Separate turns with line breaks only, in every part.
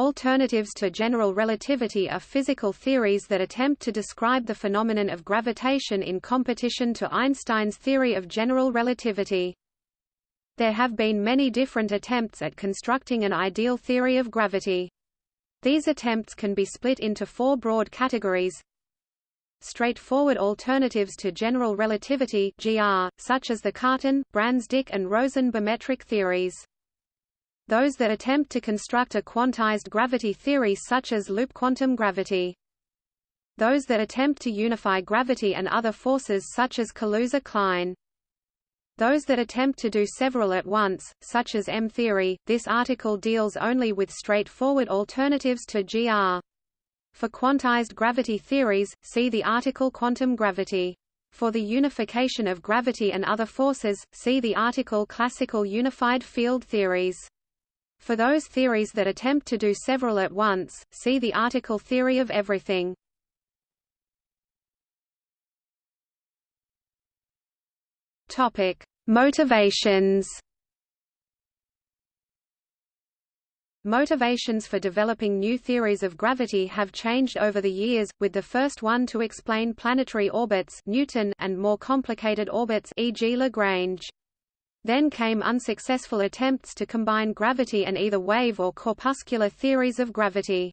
Alternatives to general relativity are physical theories that attempt to describe the phenomenon of gravitation in competition to Einstein's theory of general relativity. There have been many different attempts at constructing an ideal theory of gravity. These attempts can be split into four broad categories. Straightforward alternatives to general relativity GR, such as the Cartan, Brans-Dicke and Rosen bimetric theories. Those that attempt to construct a quantized gravity theory such as loop quantum gravity. Those that attempt to unify gravity and other forces such as Kaluza-Klein. Those that attempt to do several at once, such as M-theory, this article deals only with straightforward alternatives to GR. For quantized gravity theories, see the article Quantum gravity. For the unification of gravity and other forces, see the article Classical unified field theories. For those theories that attempt to do several at once, see the article Theory of everything. Topic: Motivations Motivations for developing new theories of gravity have changed over the years, with the first one to explain planetary orbits Newton and more complicated orbits e.g. Lagrange. Then came unsuccessful attempts to combine gravity and either wave or corpuscular theories of gravity.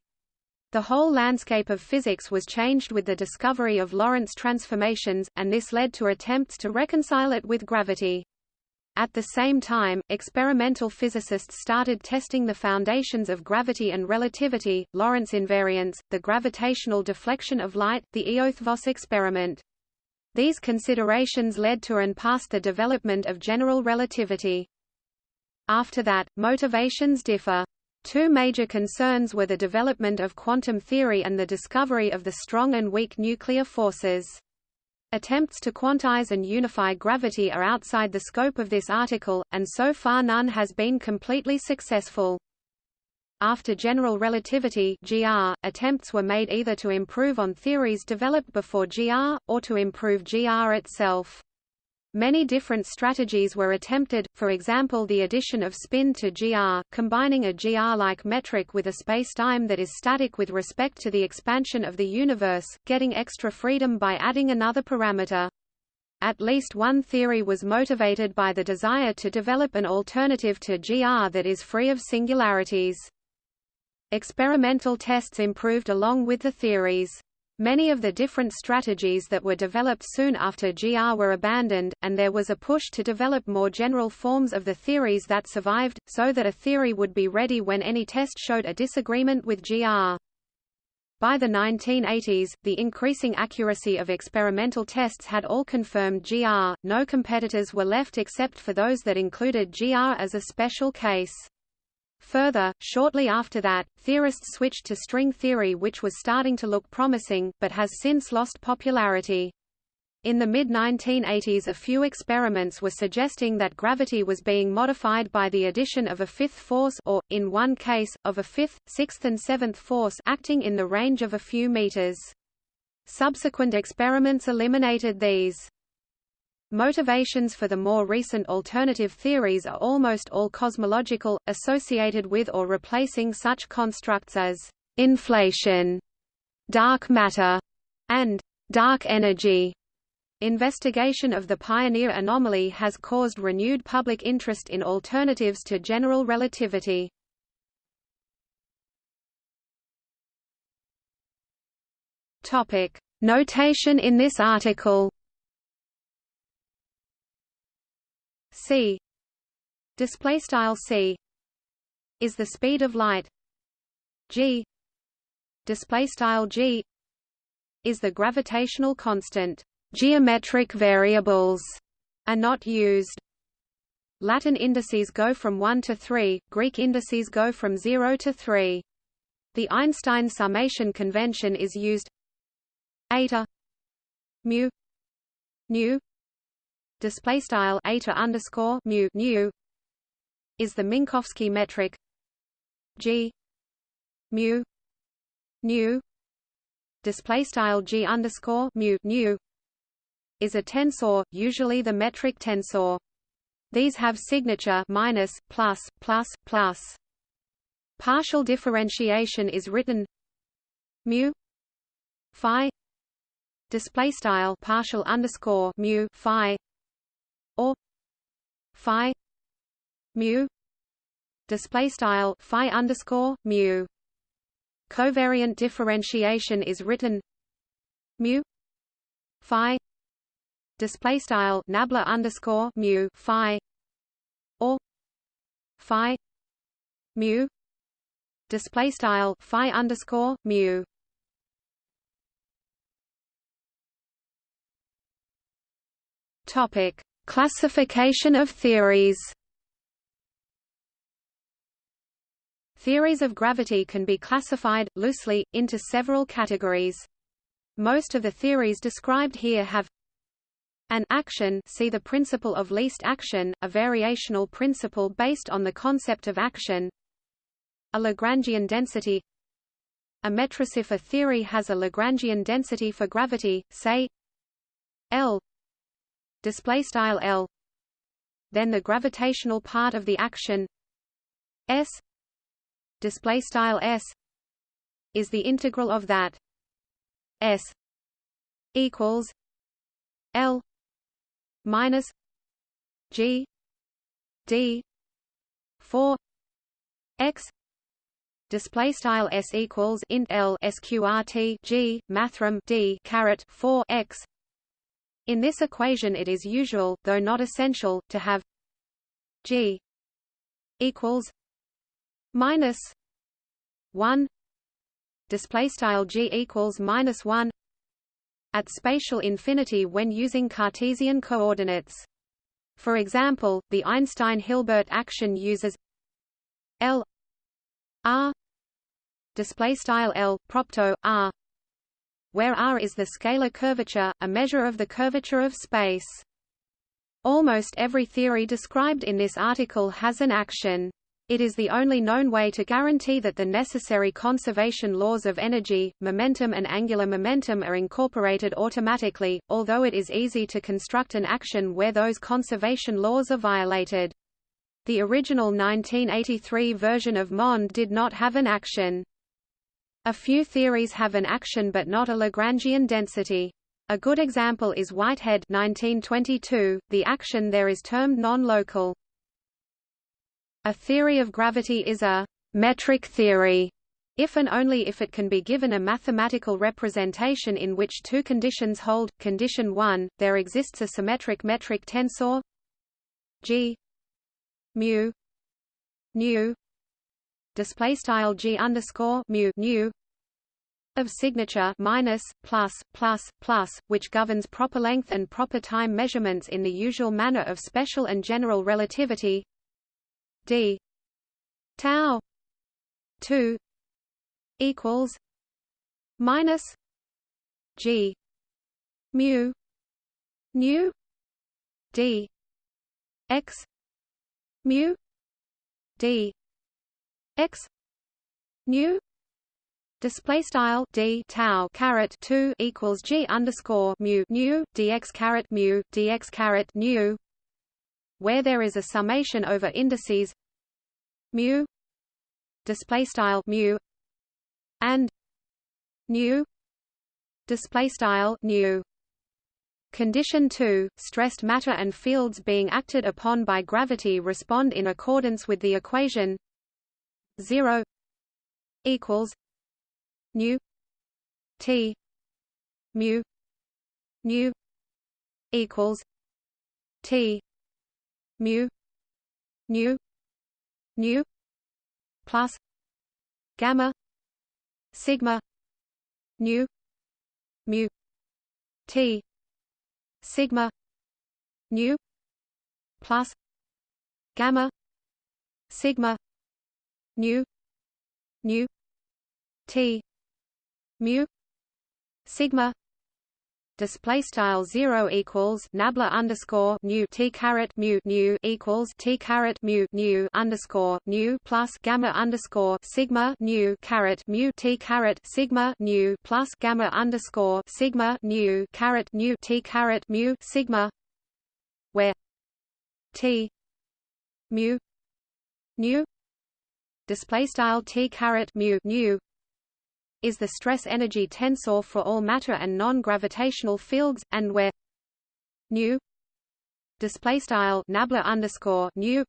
The whole landscape of physics was changed with the discovery of Lorentz transformations, and this led to attempts to reconcile it with gravity. At the same time, experimental physicists started testing the foundations of gravity and relativity, Lorentz invariance, the gravitational deflection of light, the Eötvös experiment. These considerations led to and past the development of general relativity. After that, motivations differ. Two major concerns were the development of quantum theory and the discovery of the strong and weak nuclear forces. Attempts to quantize and unify gravity are outside the scope of this article, and so far none has been completely successful. After general relativity GR, attempts were made either to improve on theories developed before GR, or to improve GR itself. Many different strategies were attempted, for example the addition of spin to GR, combining a GR-like metric with a spacetime that is static with respect to the expansion of the universe, getting extra freedom by adding another parameter. At least one theory was motivated by the desire to develop an alternative to GR that is free of singularities. Experimental tests improved along with the theories. Many of the different strategies that were developed soon after GR were abandoned, and there was a push to develop more general forms of the theories that survived, so that a theory would be ready when any test showed a disagreement with GR. By the 1980s, the increasing accuracy of experimental tests had all confirmed GR, no competitors were left except for those that included GR as a special case. Further, shortly after that, theorists switched to string theory which was starting to look promising, but has since lost popularity. In the mid-1980s a few experiments were suggesting that gravity was being modified by the addition of a fifth force or, in one case, of a fifth, sixth and seventh force acting in the range of a few meters. Subsequent experiments eliminated these. Motivations for the more recent alternative theories are almost all cosmological, associated with or replacing such constructs as inflation, dark matter, and dark energy. Investigation of the Pioneer anomaly has caused renewed public interest in alternatives to general relativity. Topic: Notation in this article c. Display style c. Is the speed of light. G. Display style g. Is the gravitational constant. Geometric variables are not used. Latin indices go from 1 to 3 Greek indices go from 0 to 3 the Einstein summation convention is used. Eta mu nu display style eta underscore mu nu is the Minkowski metric g mu nu display style g underscore mu nu is a tensor, usually the metric tensor. These have signature minus, plus, plus, plus. partial differentiation is written mu phi display style partial underscore mu phi or phi mu display style phi underscore mu. Covariant differentiation is written mu phi display style nabla underscore mu phi or phi mu display style phi underscore mu. Topic classification of theories. Theories of gravity can be classified, loosely, into several categories. Most of the theories described here have an action see the principle of least action, a variational principle based on the concept of action. A Lagrangian density. A metric if a theory has a Lagrangian density for gravity, say L display style L then the gravitational part of the action S display style S is the integral of that S equals L minus G D four X display style s equals int l sqrt g mathrm d caret 4 x in this equation it is usual though not essential to have g equals minus 1 display style g equals minus 1 at spatial infinity when using Cartesian coordinates. For example, the Einstein-Hilbert action uses L R display style L propto R where R is the scalar curvature, a measure of the curvature of space. Almost every theory described in this article has an action. It is the only known way to guarantee that the necessary conservation laws of energy, momentum and angular momentum are incorporated automatically, although it is easy to construct an action where those conservation laws are violated. The original 1983 version of MOND did not have an action. A few theories have an action but not a Lagrangian density. A good example is Whitehead 1922. The action there is termed non-local. A theory of gravity is a metric theory if and only if it can be given a mathematical representation in which two conditions hold. Condition 1, there exists a symmetric metric tensor g mu nu display style g underscore mu nu of signature minus plus plus plus which governs proper length and proper time measurements in the usual manner of special and general relativity d tau 2 equals minus g mu nu d x mu d x nu Display style d tau caret two equals g underscore mu nu dx caret mu dx caret nu where there is a summation over indices mu display style mu and nu display style nu Condition 2, stressed matter and fields being acted upon by gravity respond in accordance with the equation 0 equals nu t mu nu equals t mu nu nu plus gamma sigma nu mu t sigma nu plus gamma sigma nu nu t. Mu. Sigma. Display style zero equals nabla underscore nu t caret mu nu equals t caret mu nu underscore nu plus gamma underscore sigma nu caret mu t caret sigma nu plus gamma underscore sigma nu caret nu t caret mu sigma where t mu nu display style t caret mu nu is the stress energy tensor for all matter and non-gravitational fields, and where nu display style nabla underscore nu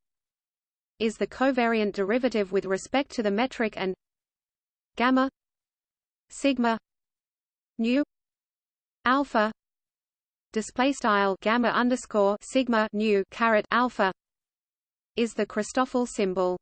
is the covariant derivative with respect to the metric and gamma sigma nu alpha display style gamma underscore sigma nu caret alpha is the Christoffel symbol.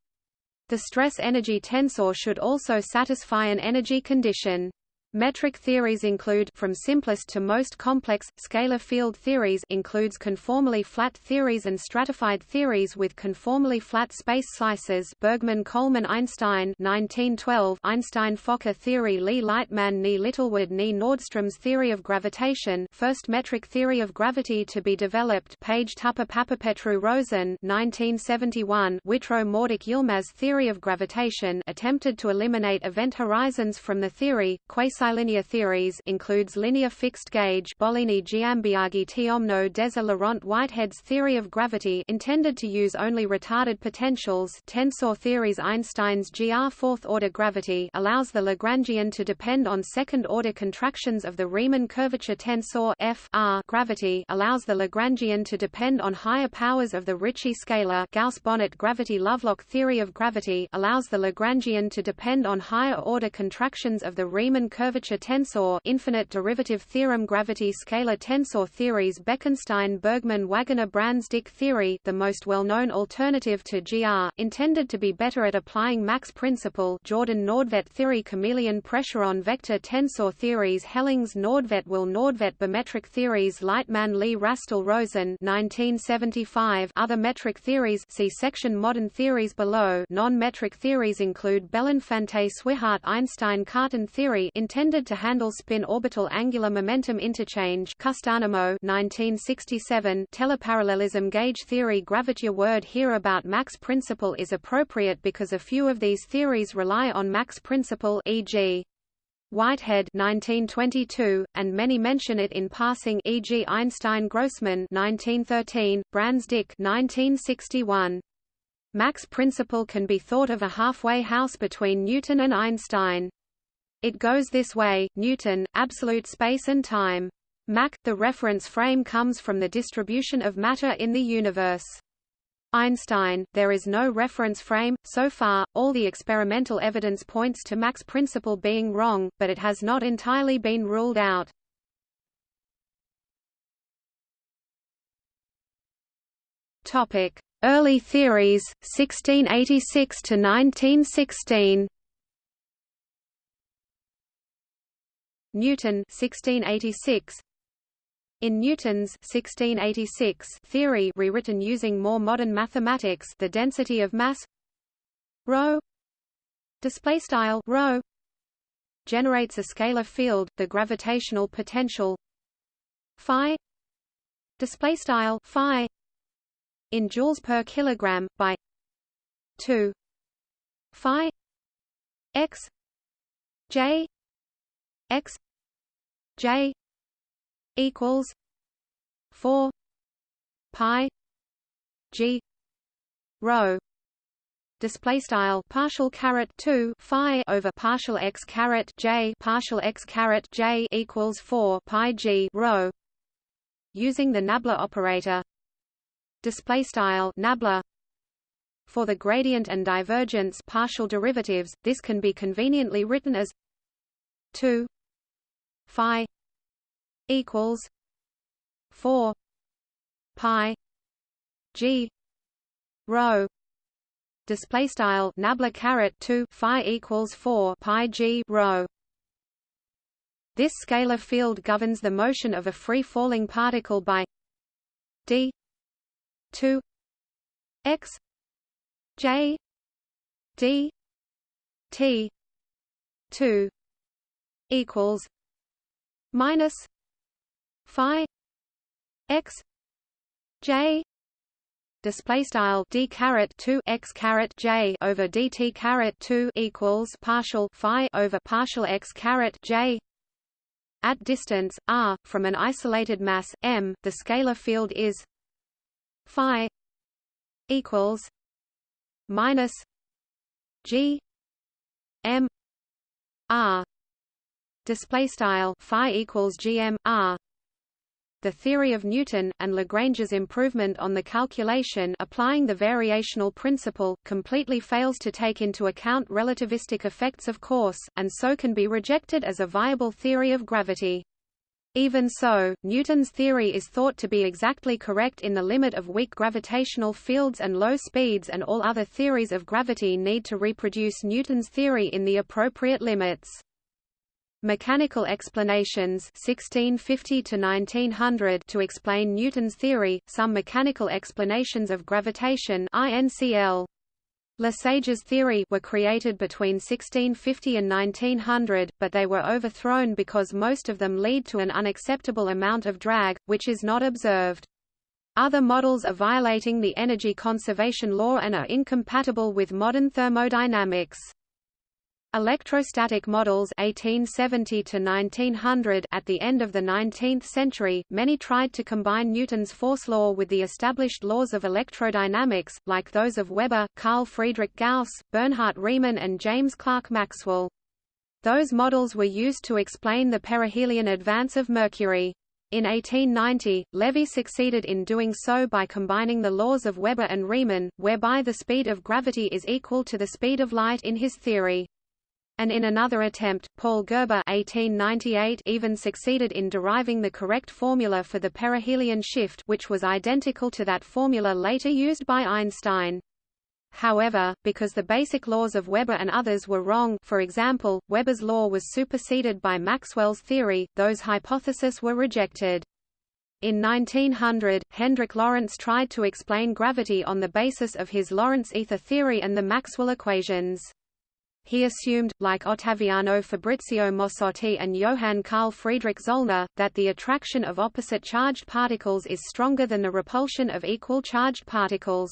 The stress-energy tensor should also satisfy an energy condition. Metric theories include from simplest to most complex scalar field theories includes conformally flat theories and stratified theories with conformally flat space slices Bergman Coleman Einstein 1912 Einstein Fokker theory Lee Lightman Ni Littlewood Ni Nordstrom's theory of gravitation first metric theory of gravity to be developed Page Tupper Papapetrou Rosen 1971 Whitrow Morduch Yilmaz theory of gravitation attempted to eliminate event horizons from the theory Quasi quasi-linear theories includes linear fixed gauge Bollini Giambiagi Tiomno Deser Laurent Whitehead's theory of gravity intended to use only retarded potentials. Tensor theories Einstein's GR fourth-order gravity allows the Lagrangian to depend on second-order contractions of the Riemann curvature. Tensor F R gravity allows the Lagrangian to depend on higher powers of the Ricci scalar. Gauss-Bonnet gravity Lovelock theory of gravity allows the Lagrangian to depend on higher-order contractions of the Riemann curvature curvature tensor infinite derivative theorem gravity scalar tensor theories Bekenstein Bergman Wagoner Brans-Dicke theory the most well-known alternative to GR, intended to be better at applying Mach's principle Jordan Nordtvedt theory chameleon pressuron vector tensor theories Hellings Nordtvedt will Nordtvedt bimetric theories Lightman Lee Rastall Rosen 1975 Other metric theories see section Modern theories below. Non-metric theories include Belinfante Swihart Einstein Cartan theory intended intended to handle spin orbital angular momentum interchange Kustaanheimo 1967 teleparallelism gauge theory Gravitier word here about Mach's principle is appropriate because a few of these theories rely on Mach's principle e.g. Whitehead 1922, and many mention it in passing e.g. Einstein-Grossmann 1913, Brans-Dicke 1961. Mach's principle can be thought of a halfway house between Newton and Einstein. It goes this way, Newton, absolute space and time. Mach, the reference frame comes from the distribution of matter in the universe. Einstein, there is no reference frame. So far, all the experimental evidence points to Mach's principle being wrong, but it has not entirely been ruled out. Topic: Early theories, 1686 to 1916. Newton 1686 in Newton's 1686 theory rewritten using more modern mathematics the density of mass rho display style rho generates a scalar field the gravitational potential phi display style phi in joules per kilogram by 2 phi x j x j equals 4 pi g rho display style partial caret 2 phi over partial x caret j partial x caret j equals 4 pi g rho using the nabla operator. Display style nabla. For the gradient and divergence partial derivatives this can be conveniently written as 2 phi equals 4 pi g rho display style nabla caret 2 phi equals 4 pi g rho. This scalar field governs the motion of a free falling particle by d 2 x j d t 2 equals minus phi x j display style d caret 2 x caret j over dt caret 2 equals partial phi over partial x caret j at distance r from an isolated mass m the scalar field is phi equals minus g m r display style phi equals gm r the theory of Newton, and Lagrange's improvement on the calculation applying the variational principle, completely fails to take into account relativistic effects of course, and so can be rejected as a viable theory of gravity. Even so, Newton's theory is thought to be exactly correct in the limit of weak gravitational fields and low speeds and all other theories of gravity need to reproduce Newton's theory in the appropriate limits. Mechanical explanations 1650 to 1900 to explain Newton's theory, some mechanical explanations of gravitation INCL. Lesage's theory were created between 1650 and 1900, but they were overthrown because most of them lead to an unacceptable amount of drag, which is not observed. Other models are violating the energy conservation law and are incompatible with modern thermodynamics. Electrostatic models 1870 to 1900 at the end of the 19th century, many tried to combine Newton's force law with the established laws of electrodynamics, like those of Weber, Carl Friedrich Gauss, Bernhard Riemann and James Clerk Maxwell. Those models were used to explain the perihelion advance of Mercury. In 1890, Levy succeeded in doing so by combining the laws of Weber and Riemann, whereby the speed of gravity is equal to the speed of light in his theory and in another attempt, Paul Gerber 1898 even succeeded in deriving the correct formula for the perihelion shift which was identical to that formula later used by Einstein. However, because the basic laws of Weber and others were wrong for example, Weber's law was superseded by Maxwell's theory, those hypotheses were rejected. In 1900, Hendrik Lorentz tried to explain gravity on the basis of his Lorentz ether theory and the Maxwell equations. He assumed, like Ottaviano Fabrizio Mossotti and Johann Carl Friedrich Zollner, that the attraction of opposite charged particles is stronger than the repulsion of equal charged particles.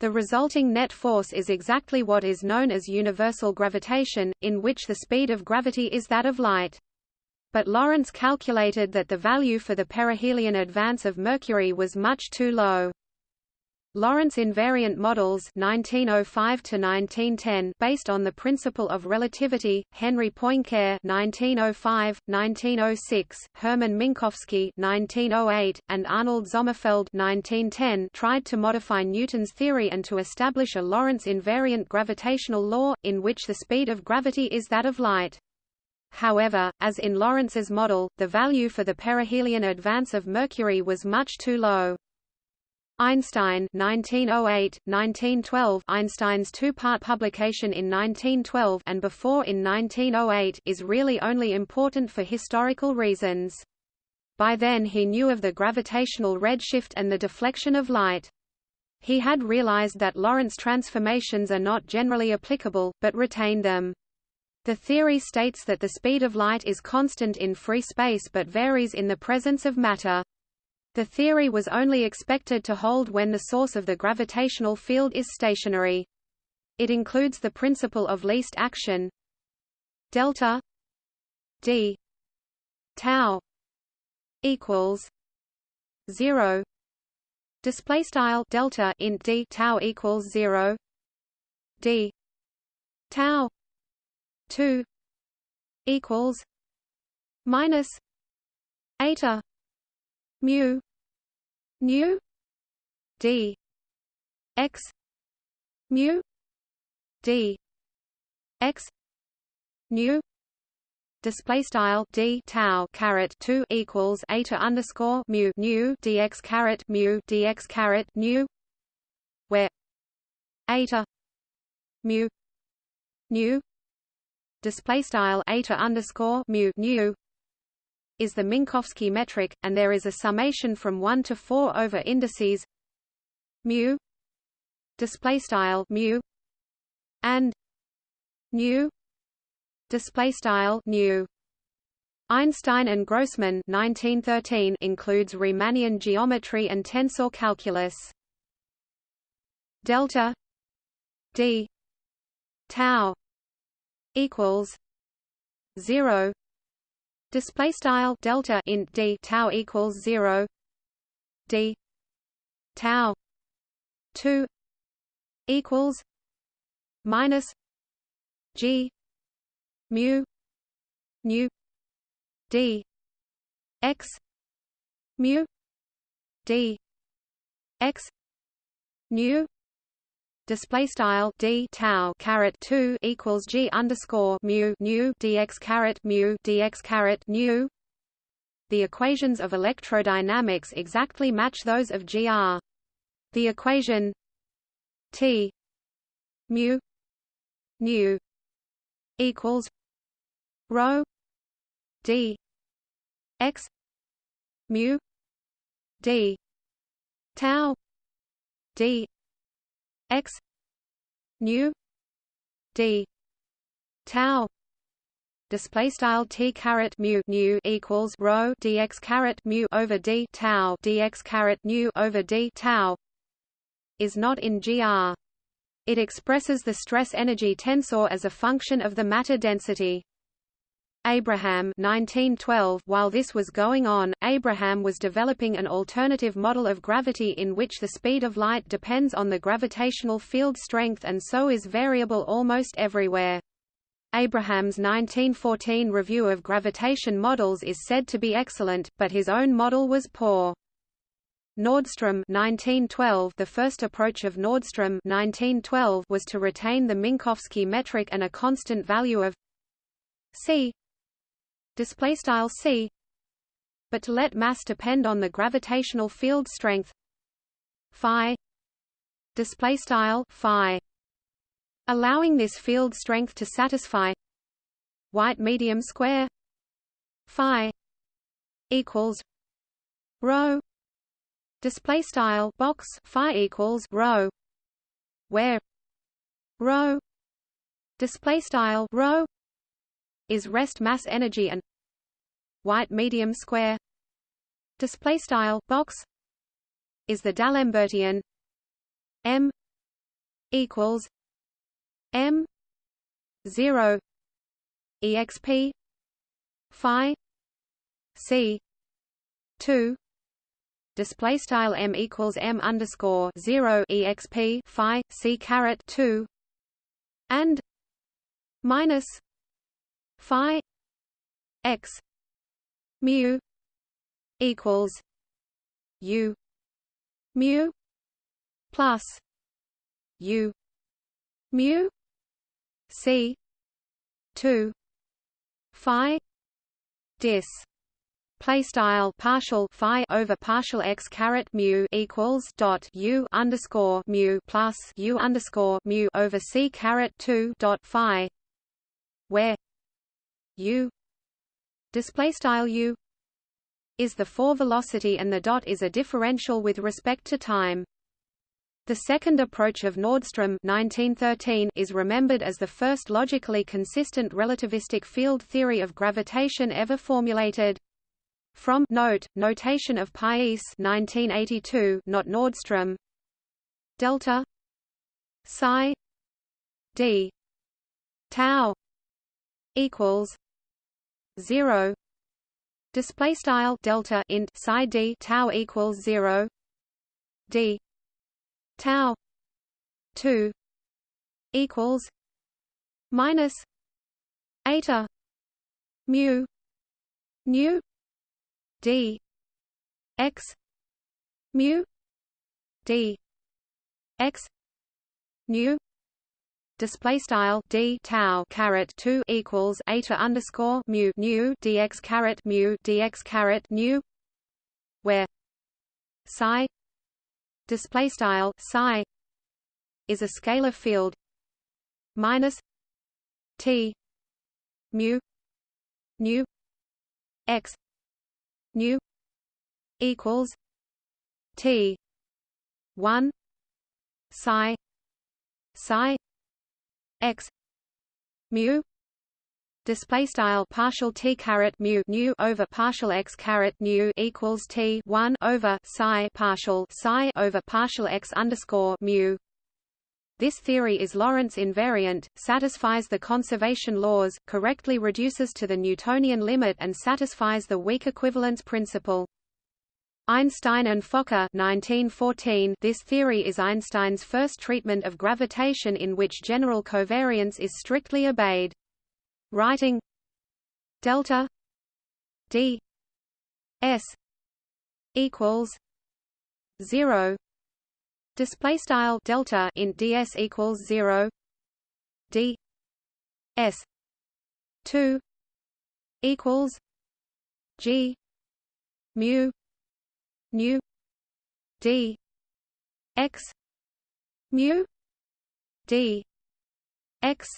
The resulting net force is exactly what is known as universal gravitation, in which the speed of gravity is that of light. But Lorentz calculated that the value for the perihelion advance of Mercury was much too low. Lorentz invariant models 1905 to 1910 based on the principle of relativity Henry Poincare 1905 1906 Hermann Minkowski 1908 and Arnold Sommerfeld 1910 tried to modify Newton's theory and to establish a Lorentz invariant gravitational law in which the speed of gravity is that of light However, as in Lorentz's model, the value for the perihelion advance of Mercury was much too low. Einstein 1908, 1912 Einstein's two-part publication in 1912 and before in 1908 is really only important for historical reasons. By then he knew of the gravitational redshift and the deflection of light. He had realized that Lorentz transformations are not generally applicable, but retained them. The theory states that the speed of light is constant in free space but varies in the presence of matter. The theory was only expected to hold when the source of the gravitational field is stationary. It includes the principle of least action. Delta d tau equals 0 display style delta in d tau equals 0 d tau 2 equals minus eta mu nu d x mu d x nu display style d tau caret 2 equals eta underscore mu nu dx caret mu dx caret nu where eta mu nu display style eta underscore mu nu is the Minkowski metric, and there is a summation from 1 to 4 over indices mu display style mu and nu display style nu. Einstein and Grossmann 1913 includes Riemannian geometry and tensor calculus. Delta d tau equals 0 display style delta int d tau equals 0 d tau 2 equals minus G mu nu D x mu D x nu display style d tau caret 2 equals g underscore mu nu dx caret mu dx caret nu the equations of electrodynamics exactly match those of GR. The equation T mu nu equals rho d x mu d tau d x nu d tau display style t caret mu nu equals rho dx caret mu over d tau dx caret nu over d tau is not in gr. It expresses the stress energy tensor as a function of the matter density. Abraham 1912 While this was going on, Abraham was developing an alternative model of gravity in which the speed of light depends on the gravitational field strength and so is variable almost everywhere. Abraham's 1914 review of gravitation models is said to be excellent, but his own model was poor. Nordström 1912 The first approach of Nordström 1912 was to retain the Minkowski metric and a constant value of c display style c but to let mass depend on the gravitational field strength phi display style phi allowing this field strength to satisfy white medium square phi equals rho display style box phi equals rho where rho display style rho is rest mass energy and white medium square. Display style box is the D'Alembertian m equals m 0 exp phi c 2 display style m equals m underscore 0 exp phi c caret 2 and minus phi x mu equals u mu plus u mu c 2 phi dis. Play style partial phi over partial x caret mu equals dot u underscore mu plus u underscore mu over c caret 2 dot phi where u display style u is the four velocity and the dot is a differential with respect to time. The second approach of Nordström 1913 is remembered as the first logically consistent relativistic field theory of gravitation ever formulated. From note, notation of Pais 1982, not Nordström. Delta psi d tau equals 0 display style delta int psi d tau equals 0 d. Tau. 2 equals. Minus. Eta. Mu. Nu. D. X. Mu. D. X. Nu display style d tau caret 2 equals eta underscore mu nu dx caret mu dx caret nu where psi display style psi is a scalar field minus t mu nu x nu equals t 1 psi psi x mu display style partial t caret mu nu over partial x caret nu equals t 1 over psi partial psi over partial x underscore mu this theory is Lorentz invariant, satisfies the conservation laws, correctly reduces to the Newtonian limit and satisfies the weak equivalence principle. Einstein and Fokker 1914 This theory is Einstein's first treatment of gravitation in which general covariance is strictly obeyed. Writing delta d s equals 0 display style delta in ds equals 0 d s 2 equals g mu nu d x mu d x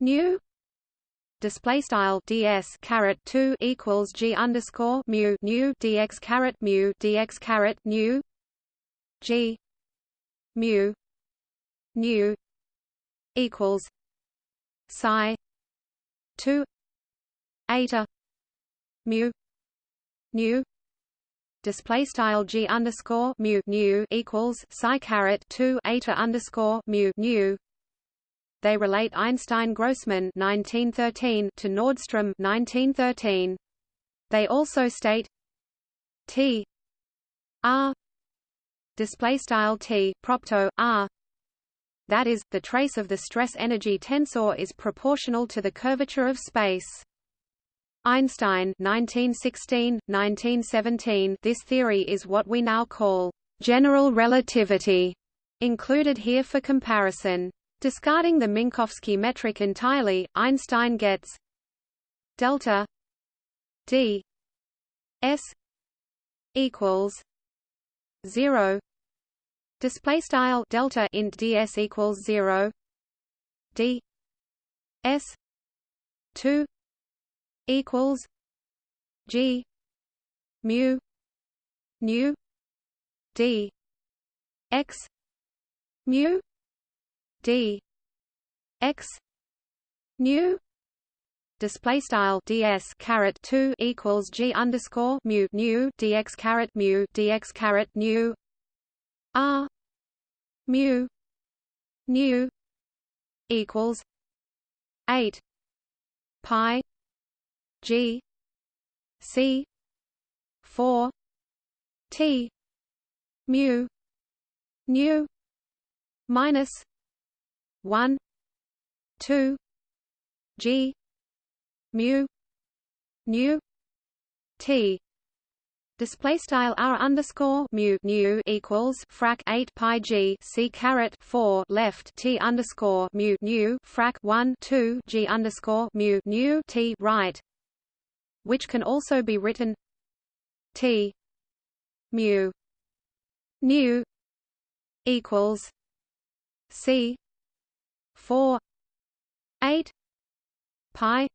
nu display style ds caret 2 equals g underscore mu nu dx caret mu dx caret nu g mu nu equals psi 2 eta mu nu display style g underscore mu nu equals psi caret 2 eta underscore mu nu they relate Einstein-Grossmann 1913 to Nordström 1913. They also state T R display style T propto R that is the trace of the stress energy tensor is proportional to the curvature of space Einstein 1916, 1917 This theory is what we now call general relativity, included here for comparison. Discarding the Minkowski metric entirely, Einstein gets delta d s equals 0 display style delta int ds equals 0 d s 2 equals G mu nu D X mu D X nu display style ds caret 2 equals g underscore mu nu dx caret mu dx caret nu r mu nu equals 8 pi G C four T mu nu minus one two G mu nu T. Display style r underscore mu nu equals frac 8 pi g c caret 4 left t underscore mu nu frac 1 2 g underscore mu nu t right which can also be written T mu nu equals C four eight pi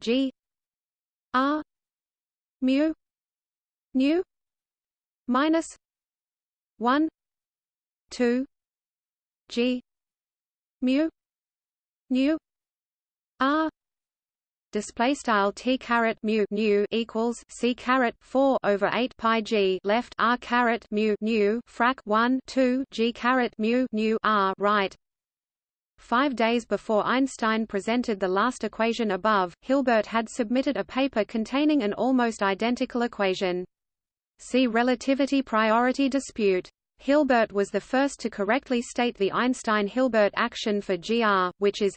G R mu nu minus one two G mu nu R display style t caret mu nu equals c caret 4 over 8 pi g left r caret mu nu frac 1 2 g caret mu nu r right Five days before Einstein presented the last equation above, Hilbert had submitted a paper containing an almost identical equation. See relativity priority dispute. Hilbert was the first to correctly state the Einstein-Hilbert action for GR, which is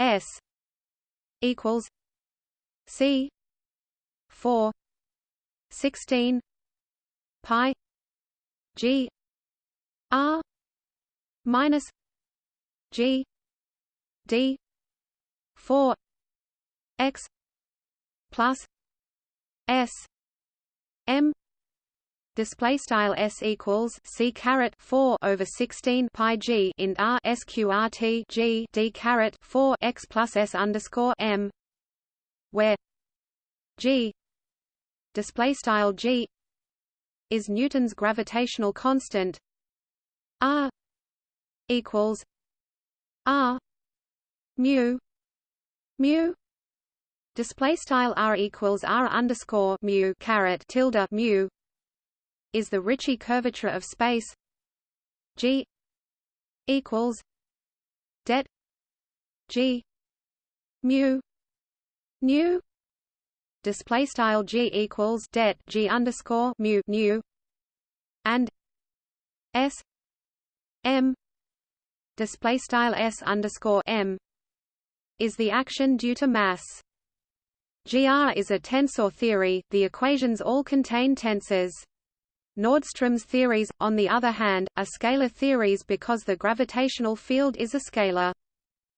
S equals C four sixteen pi G R minus G D four X plus S M display style s equals c caret 4 over 16 pi g in r sqrt g d caret 4 x plus s underscore m where g display style g is Newton's gravitational constant r equals r mu mu. Display style r equals r underscore mu caret tilde mu is the Ricci curvature of space G equals det G mu nu display style g equals det g underscore mu nu and s m display style s underscore m is the action due to mass. GR is a tensor theory. The equations all contain tensors. Nordström's theories, on the other hand, are scalar theories because the gravitational field is a scalar.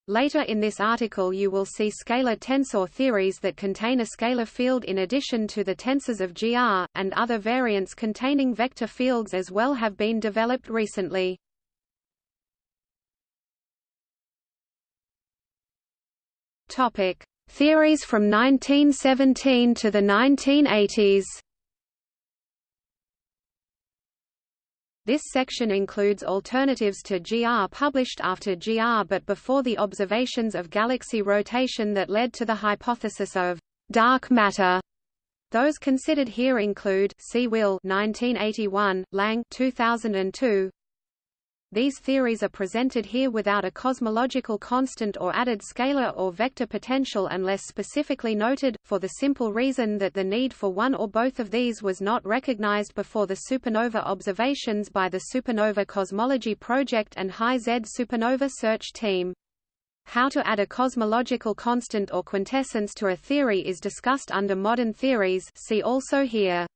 Later in this article you will see scalar tensor theories that contain a scalar field in addition to the tensors of GR, and other variants containing vector fields as well have been developed recently. Topic: Theories from 1917 to the 1980s. This section includes alternatives to GR published after GR but before the observations of galaxy rotation that led to the hypothesis of dark matter. Those considered here include C. Will 1981, Lang 2002, these theories are presented here without a cosmological constant or added scalar or vector potential unless specifically noted, for the simple reason that the need for one or both of these was not recognized before the supernova observations by the Supernova Cosmology Project and High Z Supernova Search Team. How to add a cosmological constant or quintessence to a theory is discussed under modern theories see also here.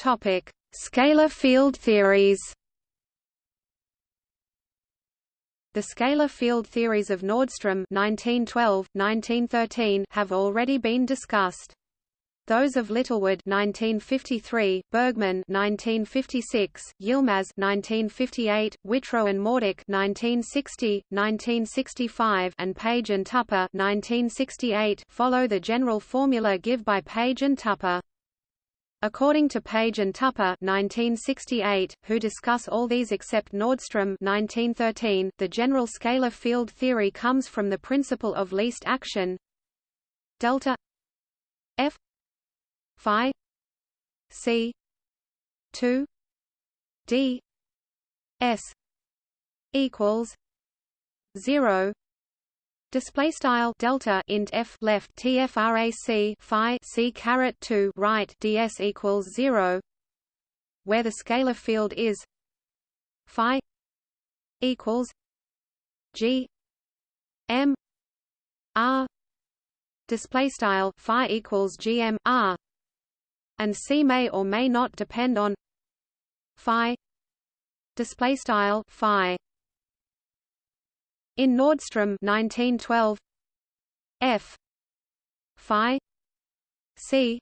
Topic: Scalar field theories. The scalar field theories of Nordström 1912, 1913 have already been discussed. Those of Littlewood 1953, Bergman 1956, Yilmaz 1958, Whitrow and Morduch 1960, 1965, and Page and Tupper 1968 follow the general formula given by Page and Tupper. According to Page and Tupper 1968, who discuss all these except Nordström 1913, the general scalar field theory comes from the principle of least action. Delta f phi c 2 d s equals 0 Display style delta int f left tfrac phi c caret 2 right ds equals 0 where the scalar field is phi equals g m r. Display style phi equals gm r. And c may or may not depend on phi. Display style phi in Nordström 1912 F. Phi. C.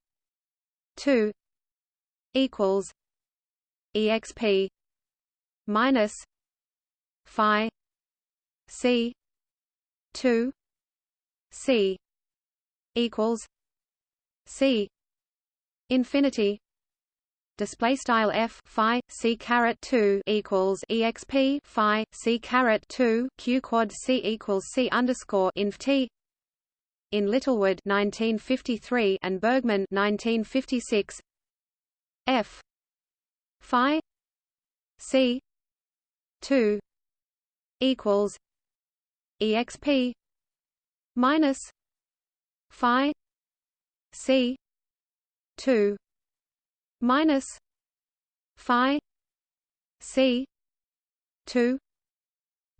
2 equals exp minus phi. C. 2 C equals C infinity display style f phi c caret 2 equals exp phi c caret 2 q quad c equals c underscore inf t. In Littlewood 1953 and Bergman 1956 f phi c 2 equals exp minus phi c 2 minus phi c 2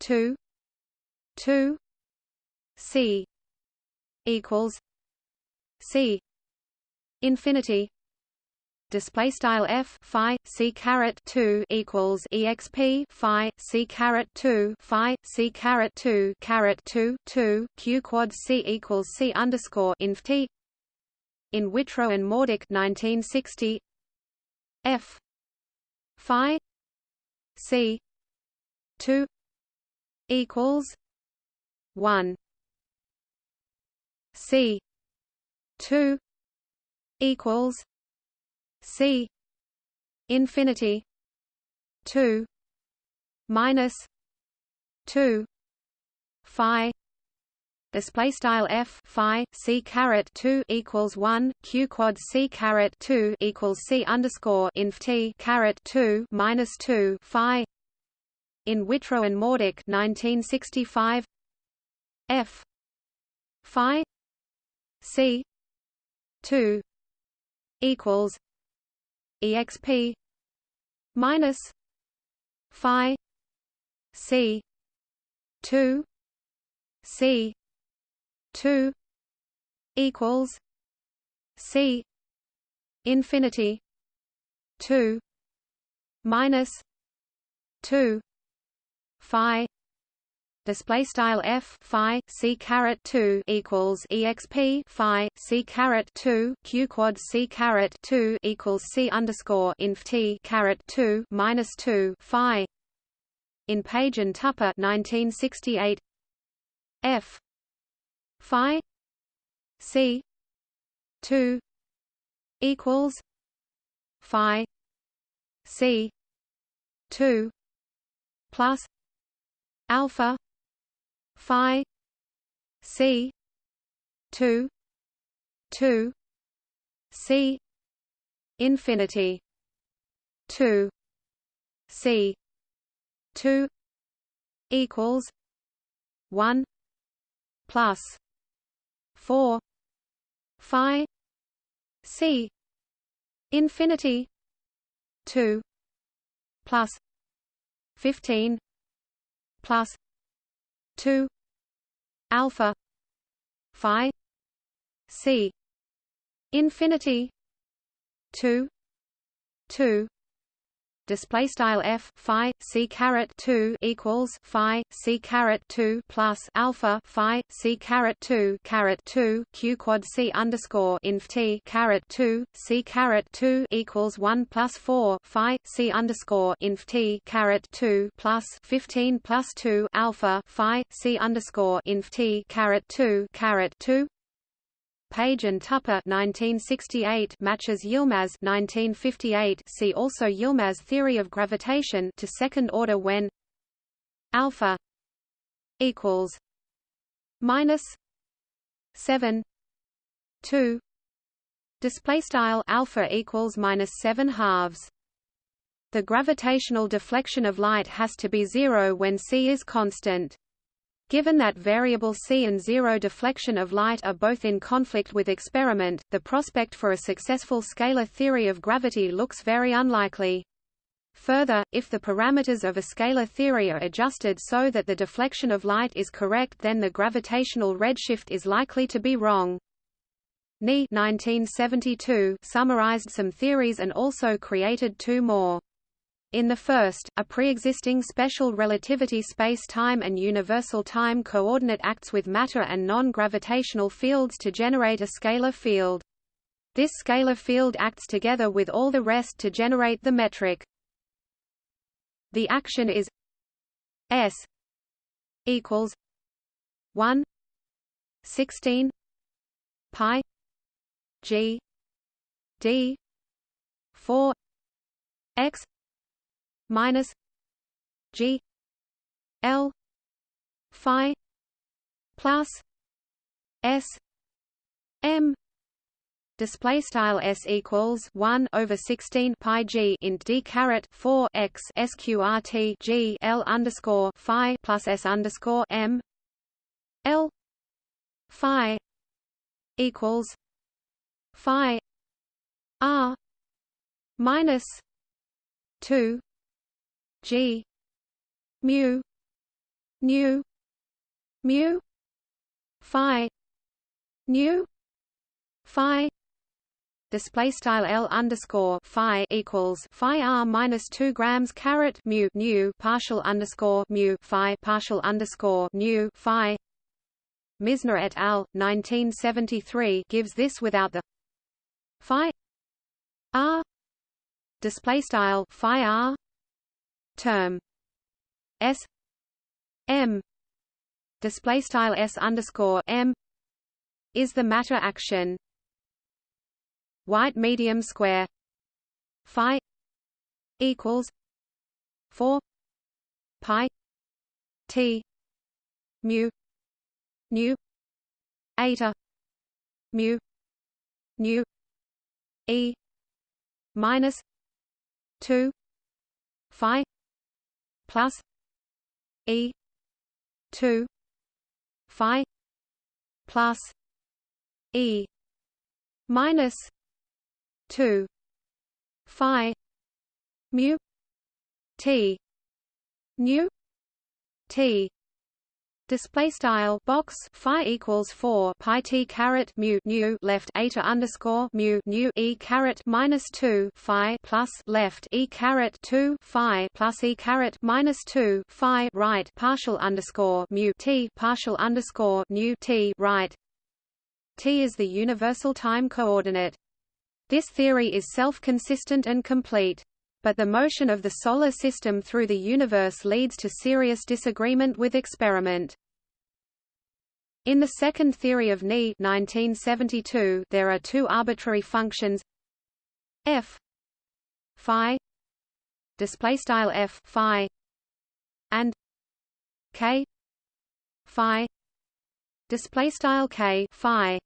2 2 c equals c infinity. Display style f phi c caret 2 equals exp phi c caret 2 phi c caret 2 caret 2 2 q quad c equals c underscore inf t in Whitrow and Morduch 1960 F. Phi. C. two equals one. C. two equals C. Infinity. two minus two Phi display style f phi c caret 2 equals 1 q quad c caret 2 equals c underscore inf t caret 2 minus 2 phi. In Whitrow and Morduch 1965 f phi c 2 equals exp minus phi c 2 c 2 equals c infinity 2 minus 2 phi display style f phi c caret 2 equals exp phi c caret 2 q quad c caret 2 equals c underscore inf t caret 2 minus 2 phi. In Page and Tupper 1968 f phi c 2 equals phi c 2 plus alpha phi c 2 2 c infinity 2 c 2 equals 1 plus 4 phi c infinity 2 plus 15 plus 2 alpha phi c infinity 2 2 display style f phi c caret 2 equals phi c caret 2 plus alpha phi c caret 2 caret 2 q quad c underscore inf t caret 2 c caret 2 equals 1 plus 4 phi c underscore inf t caret 2 plus 15 plus 2 alpha phi c underscore inf t caret 2 caret 2 Page and Tupper 1968 matches Yilmaz 1958 see also Yilmaz theory of gravitation to second order when alpha equals minus 7 2 display style alpha equals minus 7 halves. The gravitational deflection of light has to be zero when c is constant Given that variable c and zero deflection of light are both in conflict with experiment, the prospect for a successful scalar theory of gravity looks very unlikely. Further, if the parameters of a scalar theory are adjusted so that the deflection of light is correct then the gravitational redshift is likely to be wrong. Ni 1972 summarized some theories and also created two more. In the first, a pre-existing special relativity space-time and universal time coordinate acts with matter and non-gravitational fields to generate a scalar field. This scalar field acts together with all the rest to generate the metric. The action is S equals 1 16 pi g d 4 x minus G L Phi plus S M display style s equals 1 over 16 pi g int d caret 4 x sqrt g l underscore phi plus s underscore m l phi equals phi r minus 2 G. Mu. Nu. Mu. Phi. Nu. Phi. Display style L underscore phi equals phi R minus two grams caret mu nu partial underscore mu phi partial underscore nu phi. Misner et al. 1973 gives this without the phi. R. Display style phi R term S M display style S underscore M is the matter action. White medium square phi equals 4 pi t mu nu eta mu nu e minus 2 phi plus E two phi plus e minus 2 phi mu t nu t Display style box phi equals four pi t caret mu nu left eta underscore mu nu e caret minus two phi plus left e caret two phi plus e caret minus two phi right partial underscore mu t partial underscore nu t right. T is the universal time coordinate. This theory is self-consistent and complete but the motion of the Solar System through the universe leads to serious disagreement with experiment. In the second theory of Ni 1972, there are two arbitrary functions f phi display style f phi and k phi display style k phi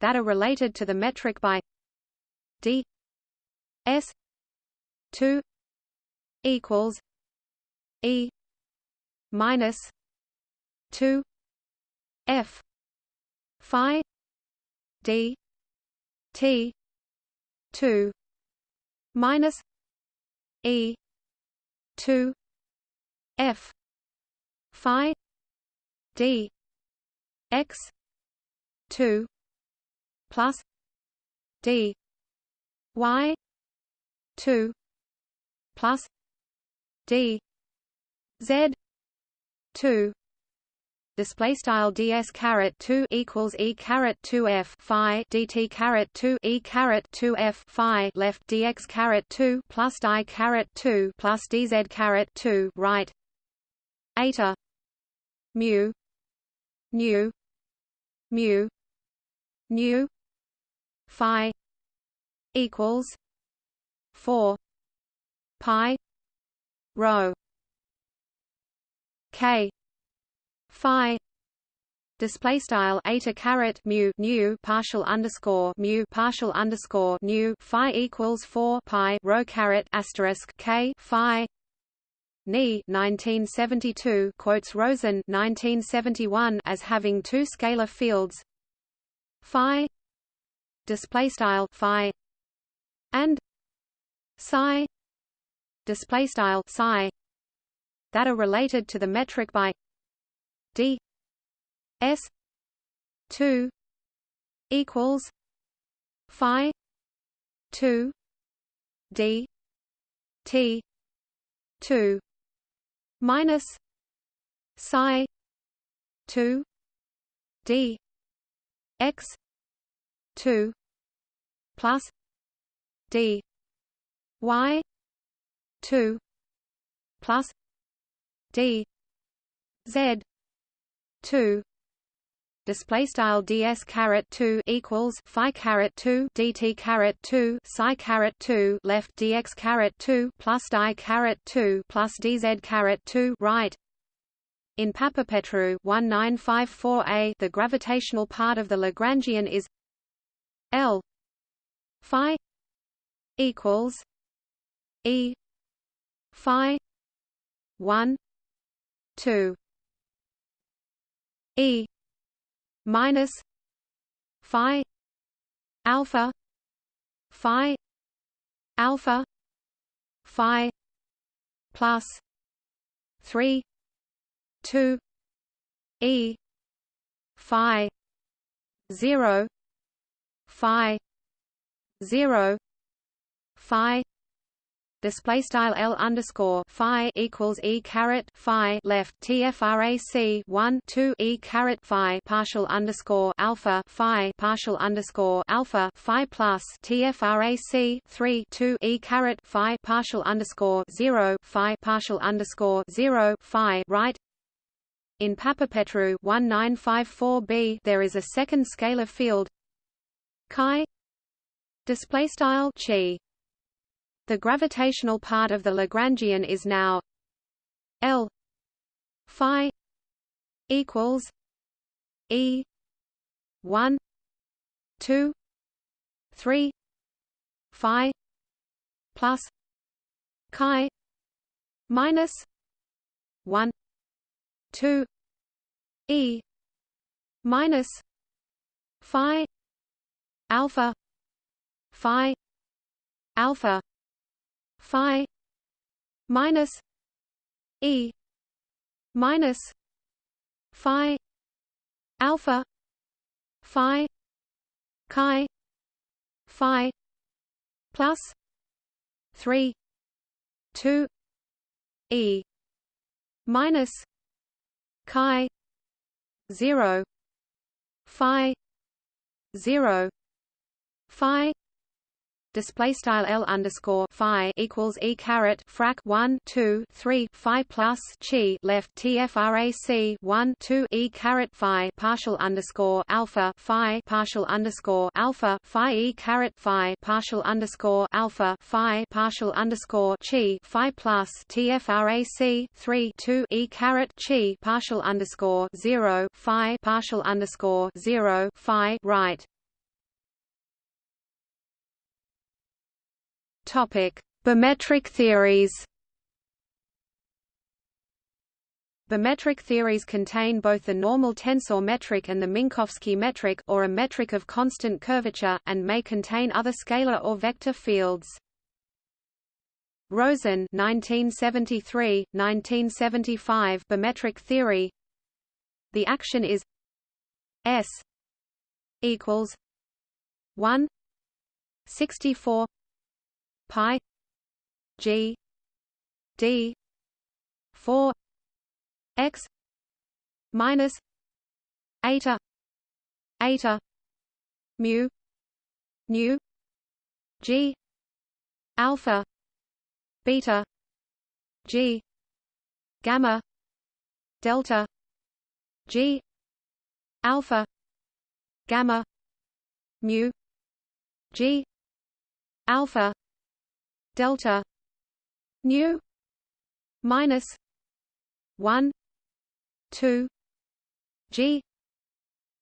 that are related to the metric by d s 2 equals e minus 2 f phi d t 2 minus e 2 f phi d x 2 plus d y 2 plus d z 2 display style ds caret 2 equals e caret 2 f phi dt caret 2 e caret 2 f phi left dx caret 2 plus di caret 2 plus dz caret 2 right? Eta mu nu mu nu phi equals 4 pi rho k phi display style eta caret mu nu partial underscore mu partial underscore nu phi equals 4 pi rho caret asterisk k phi. Ni 1972 quotes Rosen 1971 as having two scalar fields. Phi display style phi and psi display style psi that are related to the metric by d s 2 equals phi 2 d t 2 minus psi 2 d x 2 plus d y 2 plus d z 2 display style ds caret 2 equals phi caret 2 dt caret 2 psi caret 2 left dx caret 2 plus di caret 2 plus dz caret 2 right. In Papapetrou 1954a the gravitational part of the Lagrangian is L phi equals E phi. 1 2 e. Minus. Phi. Alpha. Phi. Alpha. Phi. Plus. 3 2 e. Phi. 0 phi. 0 phi display style L underscore Phi equals E caret Phi left TFRAC one two E caret Phi partial underscore Alpha Phi partial underscore Alpha Phi plus TFRAC three two E caret Phi partial underscore zero Phi partial underscore zero Phi right? In Papapetrou 1954b there is a second scalar field. Chi. Display style chi the gravitational part of the Lagrangian is now L phi equals E one two three phi plus chi minus one two E minus phi alpha phi alpha phi minus e minus phi alpha phi chi phi plus 3 2 e minus chi 0 phi 0 phi display style L underscore Phi equals E caret frac 1 2 3 Phi plus chi left TFRAC 1 2 E caret Phi partial underscore alpha Phi partial underscore alpha Phi E caret Phi partial underscore alpha Phi partial underscore chi Phi plus TFRAC 3 2 E caret chi partial underscore 0 Phi partial underscore 0 Phi right Bimetric theories. Bimetric theories contain both the normal tensor metric and the Minkowski metric or a metric of constant curvature, and may contain other scalar or vector fields. Rosen 1973, 1975 bimetric theory The action is S equals 1 64 pi g d 4 x minus eta eta mu nu g alpha beta g gamma delta g alpha gamma mu g alpha delta nu minus 1 2 g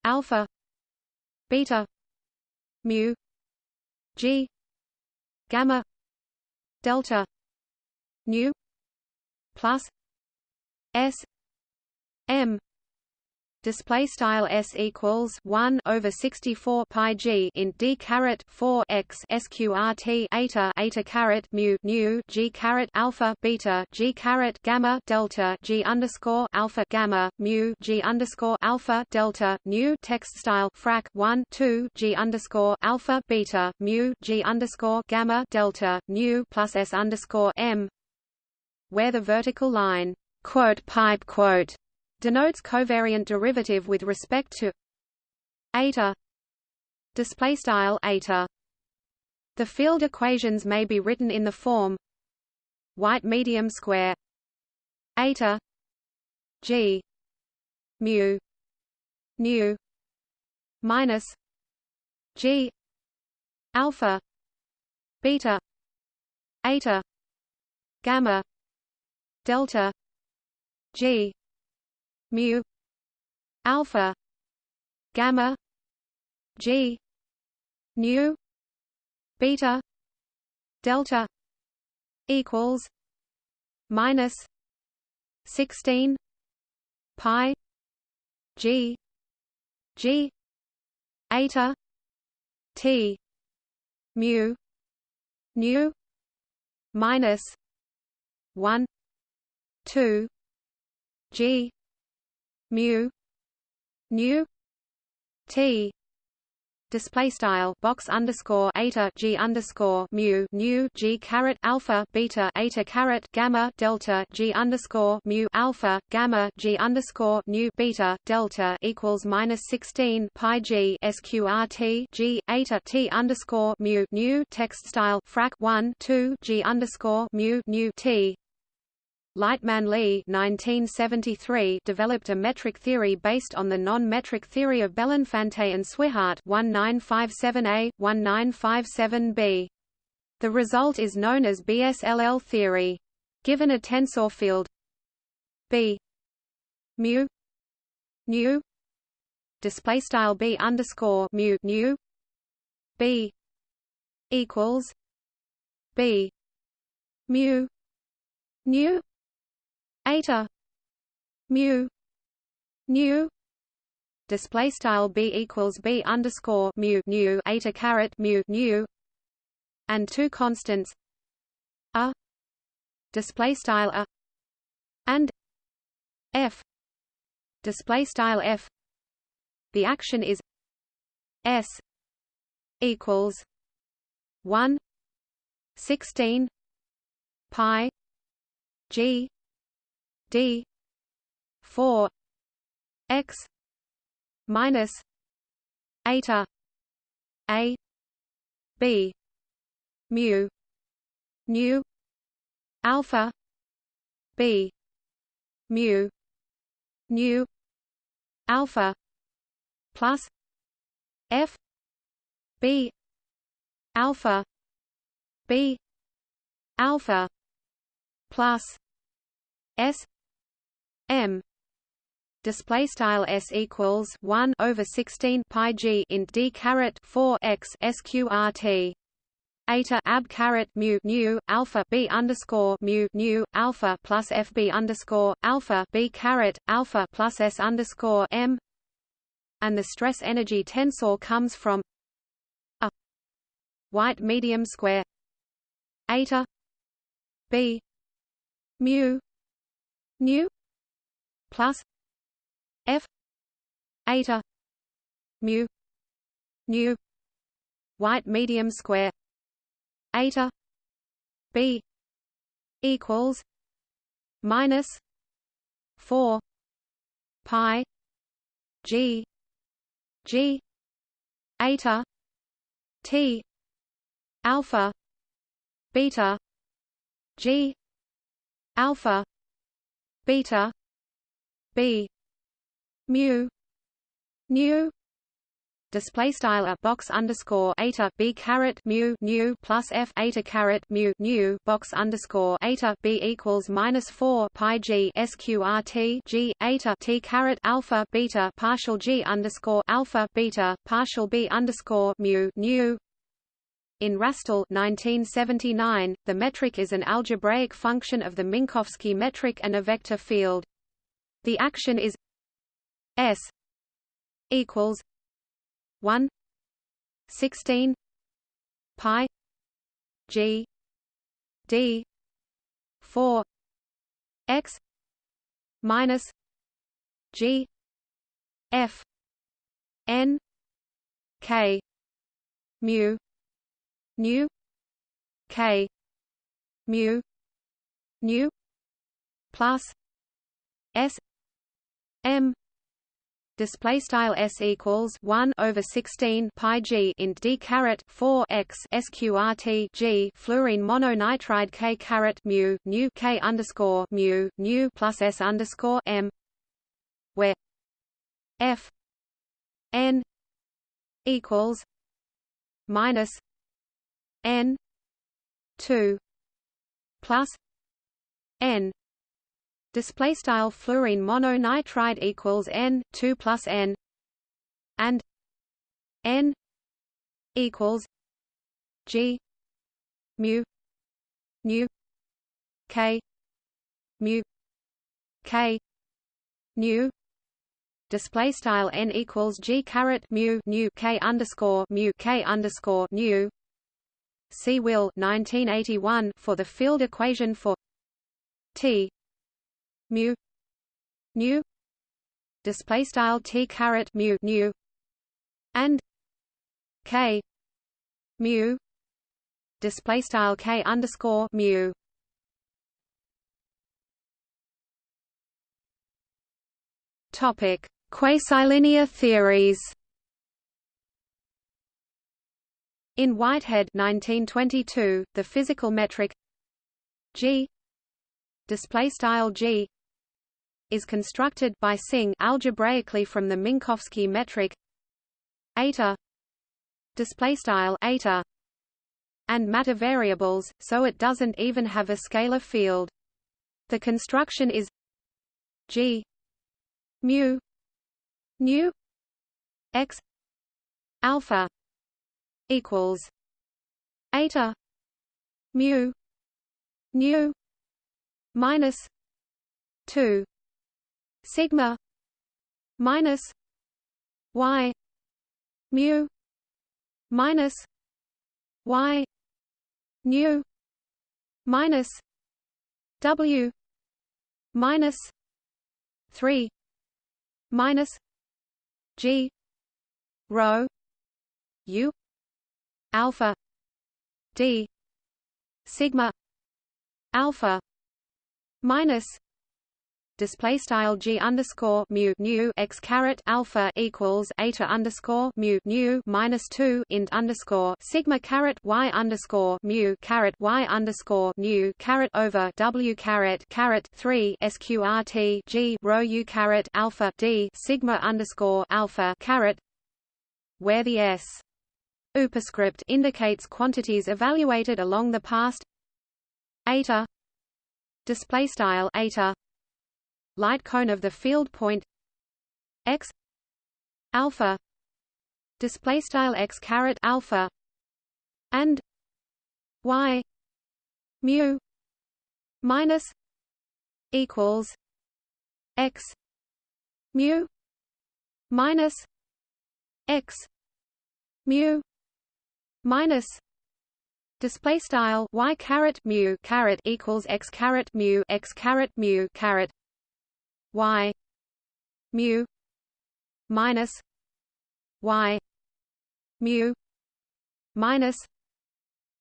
alpha beta mu g gamma delta nu plus s m display style s equals 1 over 64 pi g in d caret 4 x sqrt eta eta caret mu nu g caret alpha beta g caret gamma delta g underscore alpha gamma mu g underscore alpha delta nu text style frac 1 2 g underscore alpha beta mu g underscore gamma delta nu plus s underscore m where the vertical line quote pipe quote denotes covariant derivative with respect to eta display style eta. The field equations may be written in the form white medium square eta g mu nu minus g alpha beta eta gamma delta g mu alpha gamma g nu beta delta equals minus 16 pi g g eta t mu nu minus 1 2 g mu. Nu t. Display style box underscore eta g underscore mu. Nu g caret alpha beta eta caret gamma delta g underscore mu alpha gamma g underscore nu beta delta equals minus 16 pi g sqrt g eta t underscore mu nu text style frac 1 2 g underscore mu nu t Lightman Lee 1973 developed a metric theory based on the non-metric theory of Belinfante and Swihart 1957a, 1957b. The result is known as BSLL theory. Given a tensor field B mu nu display style B underscore mu nu B equals B mu nu eta mu nu display style b equals b underscore mu nu eta caret mu nu and two constants a display style a and f display style f. The action is s equals 1 16 pi g d. 4 x minus eta a b mu nu alpha b mu nu alpha plus f b alpha b alpha plus s m. Display style s equals 1 over 16 pi g int d caret 4 x sqrt eta ab caret mu nu alpha b underscore mu nu alpha plus fb underscore alpha b caret alpha plus s underscore m. And the stress energy tensor comes from a white medium square eta b mu nu plus f eta mu nu white medium square eta b equals minus 4 pi g g eta t alpha beta g alpha beta b. Mu. Nu display style a box underscore eta b caret mu nu plus f eta caret mu nu box underscore eta b equals minus four pi g sqrt g eta t caret alpha beta partial g underscore alpha beta partial b underscore mu nu in Rastall 1979, the metric is an algebraic function of the Minkowski metric and a vector field. The action is S equals 1 16 pi g d 4 x minus g f n k mu nu k mu nu plus s m. Display style s equals 1 over 16 pi g int d caret 4 x sqrt g fluorine mononitride k caret mu nu k underscore mu nu plus s underscore m where f n equals minus n 2 plus n display style fluorine mononitride equals n 2 plus n and n equals g mu nu k mu k nu. Display style n equals g caret mu nu k underscore mu k underscore nu. See will 1981 for the field equation for t mu nu display style t caret mu nu and k mu display style k underscore mu. Topic quasilinear theories. In Whitehead 1922 the physical metric g display style g is constructed by Synge algebraically from the Minkowski metric eta display style eta and matter variables so it doesn't even have a scalar field. The construction is g mu nu x alpha equals eta mu nu minus 2 sigma minus y mu minus y nu minus w minus 3 minus g rho u alpha d sigma alpha minus display style g underscore mu nu x caret alpha equals eta underscore mu nu minus two int underscore sigma caret y underscore mu caret y underscore nu caret over w caret caret three sqrt g rho u caret alpha d sigma underscore alpha caret where the s superscript indicates quantities evaluated along the past eta display style eta light cone of the field point x alpha display style x caret alpha and y mu minus equals x mu minus x mu minus display style y caret mu caret equals x caret mu x caret mu caret y mu minus y mu minus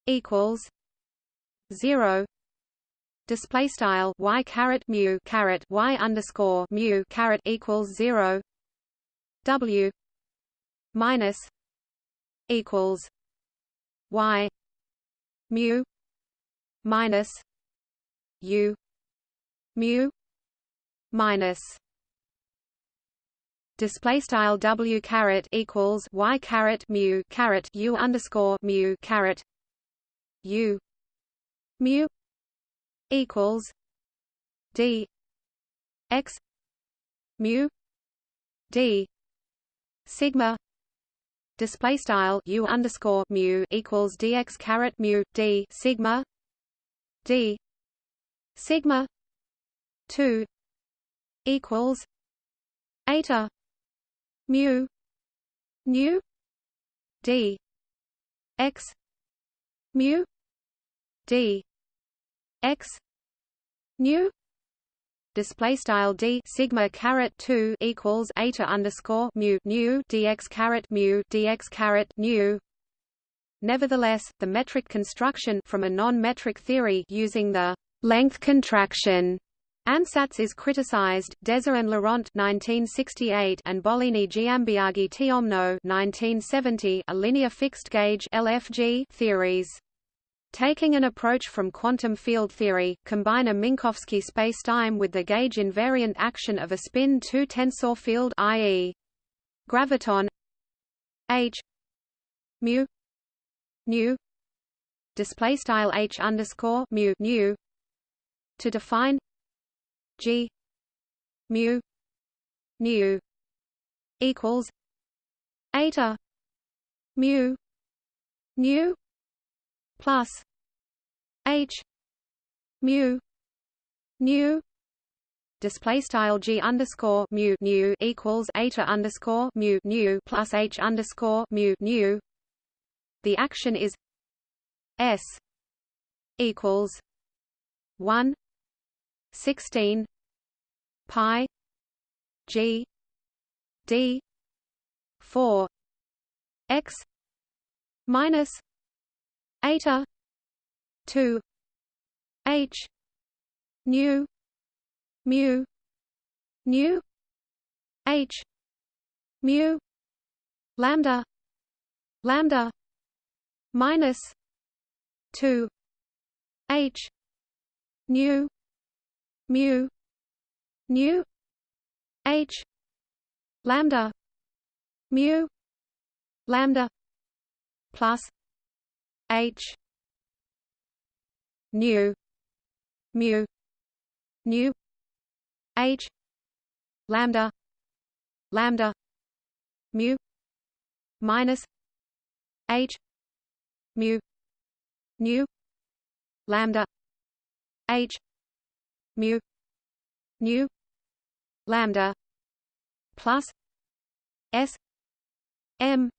equals 0 display style y caret mu caret y underscore mu caret equals 0 w minus equals y mu minus u mu minus display style w caret equals y caret mu caret u underscore mu caret u mu equals d x mu d sigma display style u underscore mu equals dx caret mu d sigma d sigma 2 equals eta mu nu d x mu d x nu display style d sigma caret 2 equals eta underscore mu nu dx caret mu dx caret nu. Nevertheless, the metric construction from a non-metric theory using the length contraction Ansatz is criticized. Deser and Laurent 1968 and Bollini Giambiagi Tiomno 1970 are linear fixed gauge LFG theories. Taking an approach from quantum field theory, combine a Minkowski spacetime with the gauge invariant action of a spin 2 tensor field i.e. graviton h mu nu display style h underscore mu nu to define g. Mu. Nu equals eta mu. Nu plus h mu. Nu display style g underscore mu. Nu equals eta underscore mu. Nu plus h underscore mu. Nu. The action is s equals one sixteen pi g d four x minus eta 2 h nu mu nu h mu lambda lambda minus 2 h nu mu nu h lambda mu lambda plus H nu mu nu H lambda lambda mu minus H mu nu lambda H mu nu lambda plus s m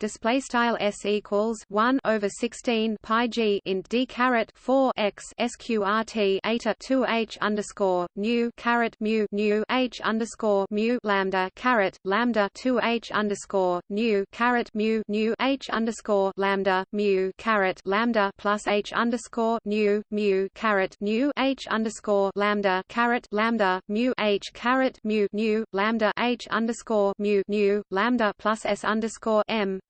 display style s equals 1 over 16 pi g in d caret 4 x sqrt eta 2 h underscore nu caret mu nu h underscore mu lambda caret lambda 2 h underscore nu caret mu nu h underscore lambda mu caret lambda plus h underscore nu mu caret nu h underscore lambda caret lambda mu h caret mu nu lambda h underscore mu nu lambda plus s underscore m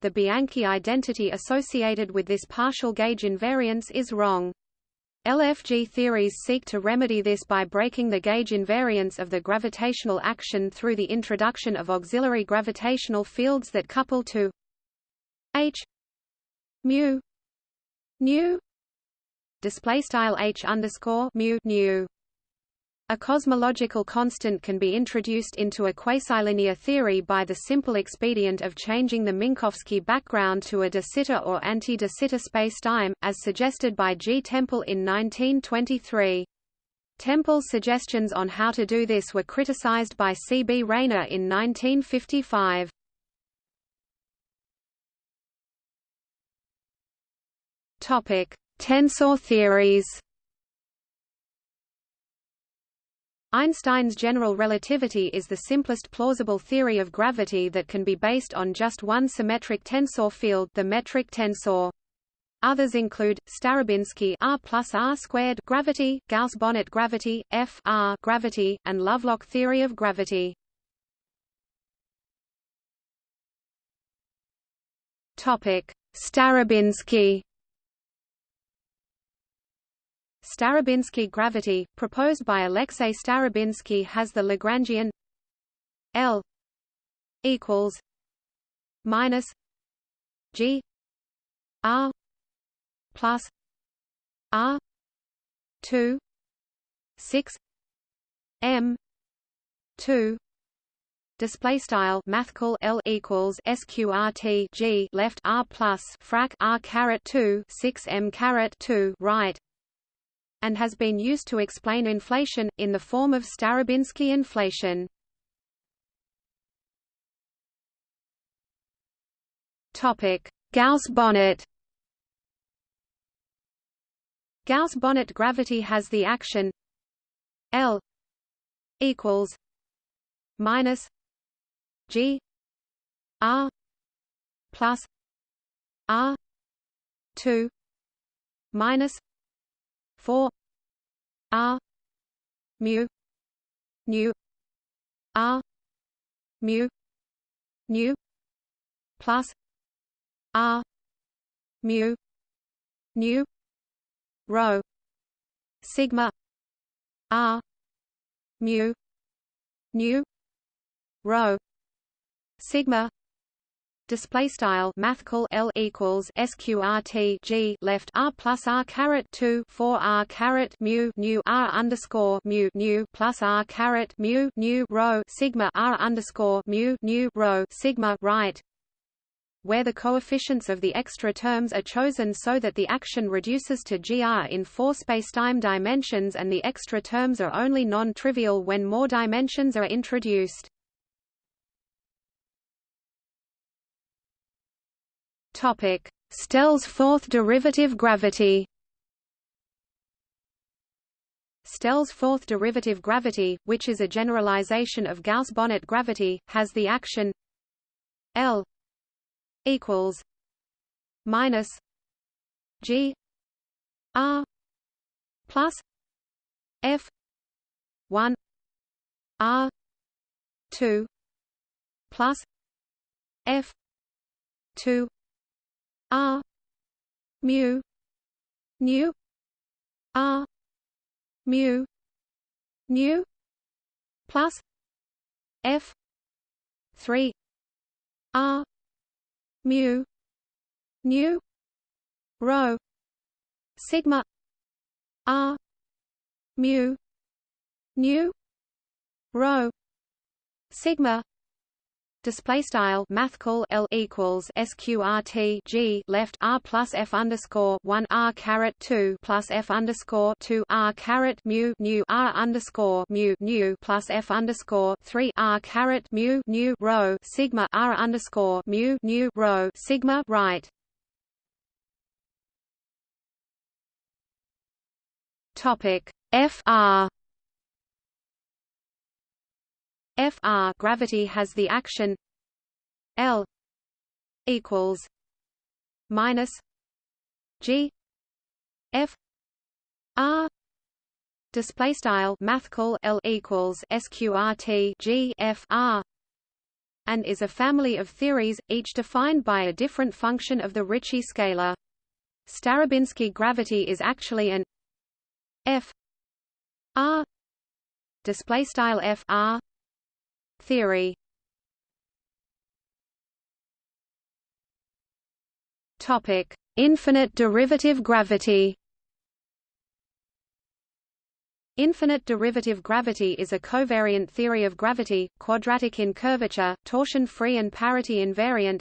the Bianchi identity associated with this partial gauge invariance is wrong. LFG theories seek to remedy this by breaking the gauge invariance of the gravitational action through the introduction of auxiliary gravitational fields that couple to h mu nu display style h underscore mu nu a cosmological constant can be introduced into a quasi-linear theory by the simple expedient of changing the Minkowski background to a de Sitter or anti-de Sitter spacetime, as suggested by G. Temple in 1923. Temple's suggestions on how to do this were criticized by C. B. Rayner in 1955. Tensor theories Einstein's general relativity is the simplest plausible theory of gravity that can be based on just one symmetric tensor field the metric tensor. Others include Starobinsky R plus R squared gravity, Gauss-Bonnet gravity, F R gravity, and Lovelock theory of gravity. Topic: Starobinsky Starobinsky gravity, proposed by Alexei Starobinsky has the Lagrangian L equals minus G R plus R two six M two display style mathcal L equals sqrt G left R plus frac R caret 2 6 M caret 2 right and has been used to explain inflation, in the form of Starobinsky inflation. Gauss-Bonnet Gauss-Bonnet gravity has the action L equals minus G R plus R two minus 4 r. Mu. Nu. R. Mu. Nu. Plus. R. Mu. Nu. Rho. Sigma. R. Mu. Nu. Rho. Sigma display style mathcal L equals sqrt G left R plus R caret 2 4 R caret mu nu R underscore mu nu plus R caret mu nu rho sigma R underscore mu nu rho sigma right where the coefficients of the extra terms are chosen so that the action reduces to gr in four spacetime dimensions and the extra terms are only non-trivial when more dimensions are introduced. Topic: Stelle's fourth derivative gravity. Stelle's fourth derivative gravity, which is a generalization of Gauss-Bonnet gravity, has the action L equals minus G R plus F one R two plus F two R mu. Nu R mu. Nu plus. F. Three. R mu. Nu rho. Sigma. R mu. Nu rho. Sigma display style mathcal L equals sqrt G left R plus F underscore 1 R caret 2 plus F underscore 2 R caret mu nu R underscore mu nu plus F underscore 3 R caret mu nu rho sigma R underscore mu nu rho sigma right. Topic F R gravity has the action L equals minus G F R display style mathcal L equals sqrt G F R and is a family of theories each defined by a different function of the Ricci scalar. Starobinsky gravity is actually an F R display style F R theory Topic: Infinite derivative gravity. Infinite derivative gravity is a covariant theory of gravity, quadratic in curvature, torsion-free and parity invariant.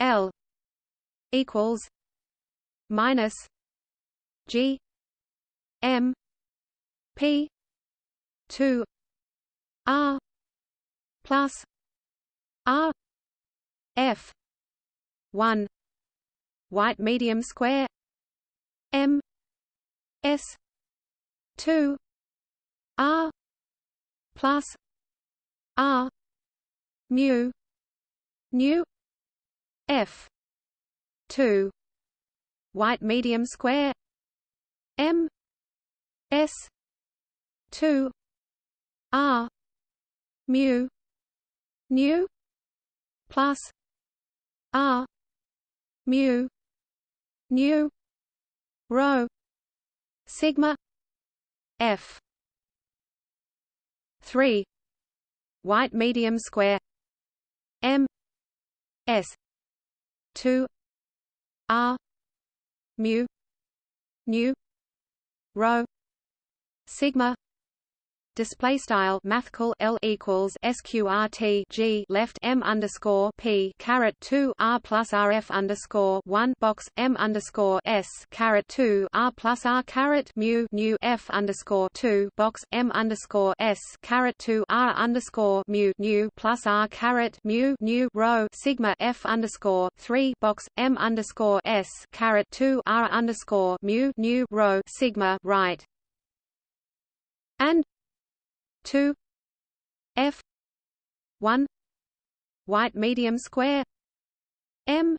L equals minus G M P two R plus R F one white medium square M S two R plus R mu nu F two white medium square M S two R mu nu plus r mu nu rho sigma f 3 white medium square m s 2 r mu nu rho sigma display style mathcal L equals sqrt G left M underscore P caret 2 R plus RF underscore 1 box M underscore S caret 2 R plus R caret mu nu F underscore 2 box M underscore S caret 2 R underscore mu nu plus R caret mu nu rho sigma F underscore 3 box M underscore S caret 2 R underscore mu nu rho sigma right. And 2 f 1 white medium square m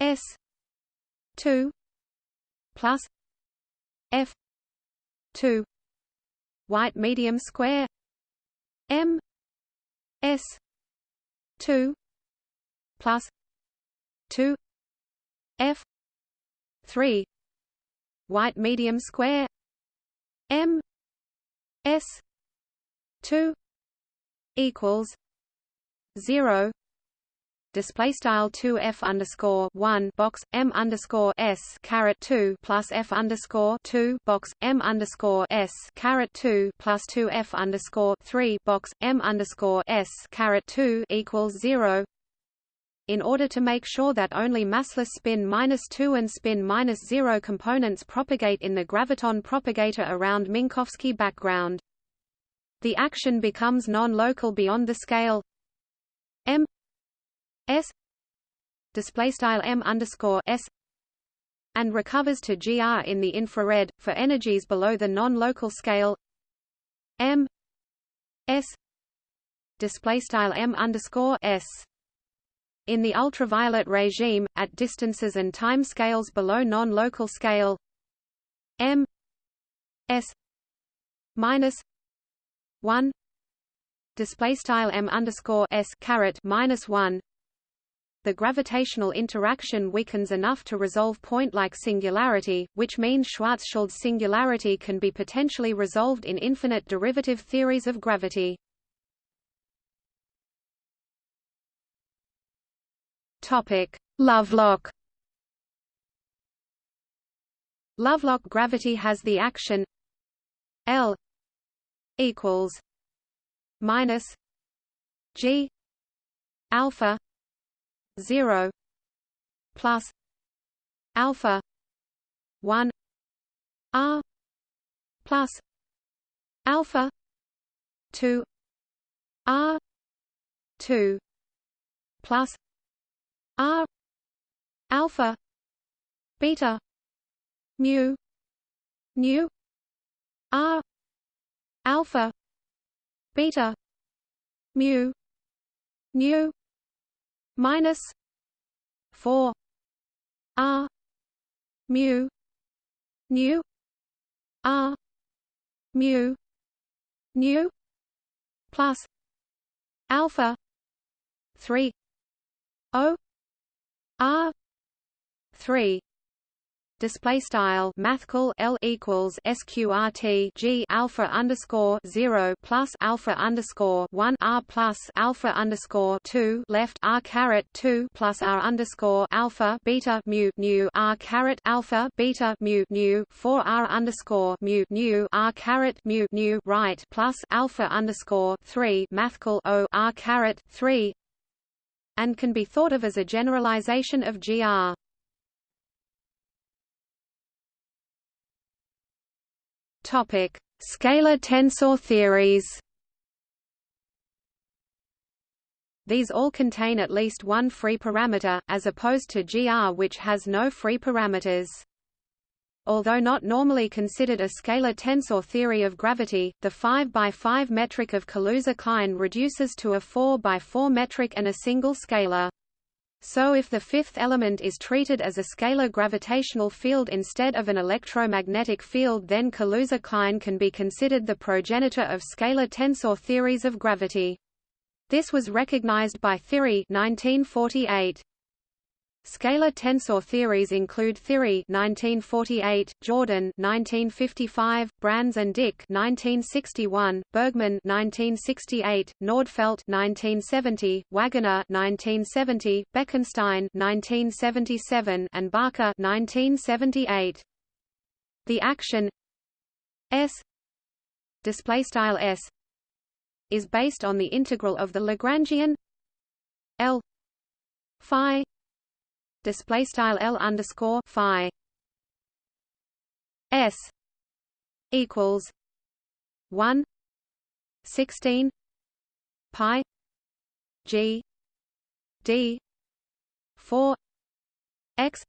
s 2 plus f 2 white medium square m s 2 plus 2 f 3 white medium square m s 2 equals 0 display style 2 f underscore 1 box m underscore s caret 2 plus f underscore 2 box m underscore s caret 2 plus 2 f underscore 3 box m underscore s caret 2 equals 0 in order to make sure that only massless spin minus 2 and spin minus 0 components propagate in the graviton propagator around Minkowski background the action becomes non-local beyond the scale m s display style m underscore s and recovers to gr in the infrared for energies below the non-local scale m s display style m underscore s. In the ultraviolet regime at distances and time scales below non-local scale m s minus 1 display style m underscore s caret minus 1 the gravitational interaction weakens enough to resolve point-like singularity, which means Schwarzschild singularity can be potentially resolved in infinite derivative theories of gravity. Topic: Lovelock. Lovelock gravity has the action L equals minus G alpha 0 plus alpha 1 r plus alpha 2 r 2 plus r alpha beta mu nu r alpha. Beta. Mu. Nu minus. 4 r. Mu. Nu r. Mu. Nu plus. Alpha. 3 o. R. 3 display style mathcal L equals sqrt G alpha underscore 0 plus alpha underscore 1 R plus alpha underscore 2 left R caret 2 plus R underscore alpha beta mu nu R caret alpha beta mu nu 4 R underscore mu nu R caret mu nu right plus alpha underscore 3 mathcal O R caret 3 and can be thought of as a generalization of GR. Topic: Scalar tensor theories. These all contain at least one free parameter, as opposed to GR which has no free parameters. Although not normally considered a scalar tensor theory of gravity, the 5 by 5 metric of Kaluza-Klein reduces to a 4 by 4 metric and a single scalar. So if the fifth element is treated as a scalar gravitational field instead of an electromagnetic field then Kaluza-Klein can be considered the progenitor of scalar tensor theories of gravity. This was recognized by Thiry 1948. Scalar tensor theories include Thiry 1948, Jordan 1955, Brans and Dicke 1961, Bergmann 1968, Nordtvedt 1970, Wagoner 1970, Bekenstein 1977, and Barker 1978. The action S display style S is based on the integral of the Lagrangian L phi display style L underscore Phi. S equals one sixteen pi G D four X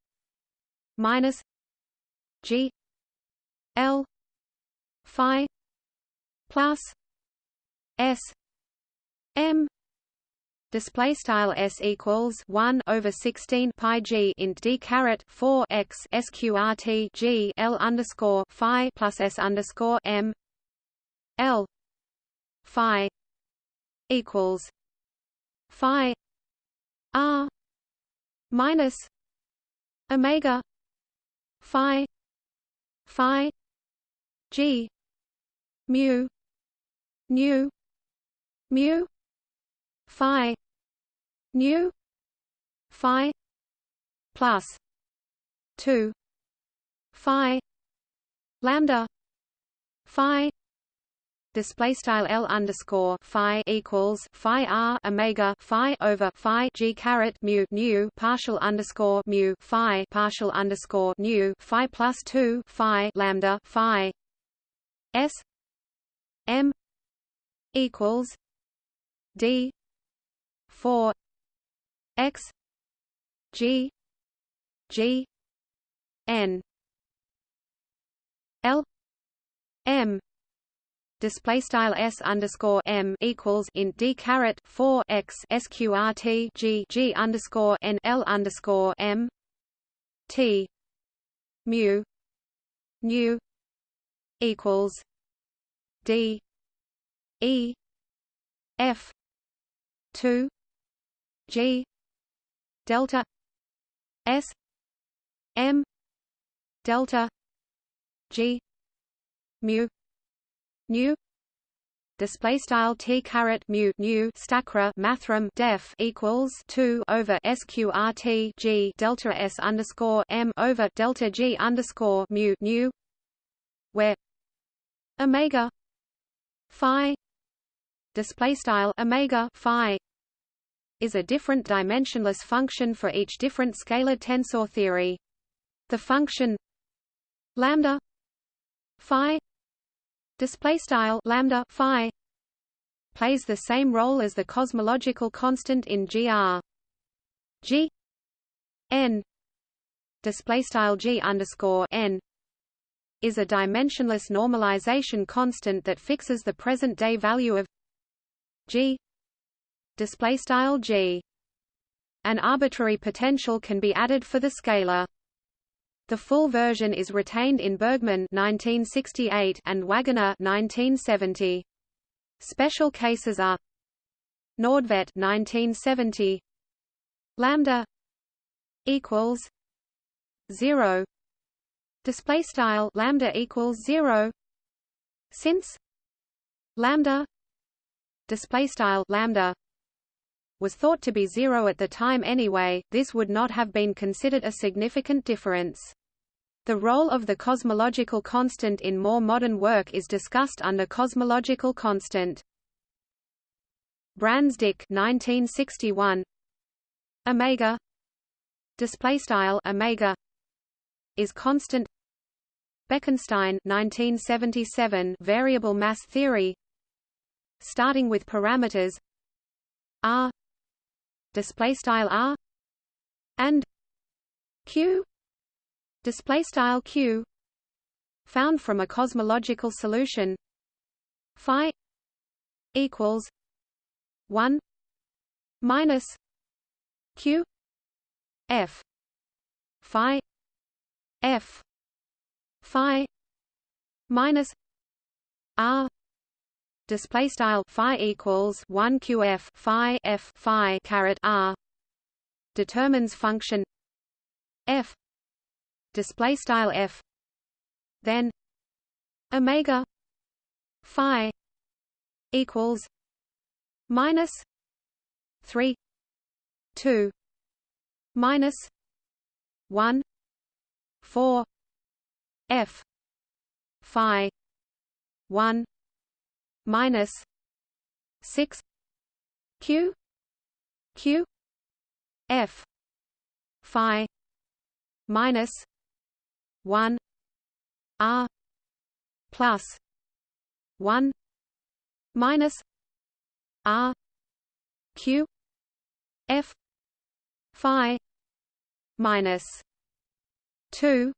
minus G L Phi plus S M display style s equals 1 over 16 pi g int d caret 4 x sqrt g l underscore phi plus s underscore m l phi equals phi r minus omega phi phi g mu nu mu phi nu. Phi. Plus. 2 phi. Lambda. Phi. Display style L underscore phi equals phi R Omega phi over phi G caret mu nu partial underscore mu phi partial underscore nu phi plus two phi lambda phi. S. M. Equals D. Four x g g n l m display style s underscore m equals in d caret 4 x sqrt g g underscore n l underscore m t mu nu equals d e f 2 G delta S M delta G mu nu display style t caret mu nu stacra mathrm def equals 2 over sqrt g delta s underscore m over delta g underscore mu nu where omega phi display style omega phi is a different dimensionless function for each different scalar tensor theory. The function lambda phi display style lambda phi plays the same role as the cosmological constant in GR. G n display style G underscore n is a dimensionless normalization constant that fixes the present day value of G display style G. An arbitrary potential can be added for the scalar. The full version is retained in Bergmann 1968 and Wagoner 1970. Special cases are Nordtvedt 1970 lambda equals 0 display style lambda equals 0 since lambda display style lambda was thought to be zero at the time anyway, this would not have been considered a significant difference. The role of the cosmological constant in more modern work is discussed under cosmological constant. Brans-Dicke 1961 omega. Display style omega. Is constant. Bekenstein 1977 variable mass theory. Starting with parameters. R display style r and q display style q found from a cosmological solution phi equals 1 minus q f phi f phi minus r display style phi equals 1 qf phi f phi caret r determines function f. Display style f. Then omega phi equals minus 3 2 minus 1 4 f phi 1 minus six Q Q F Phi minus one R plus one minus R Q F Phi minus two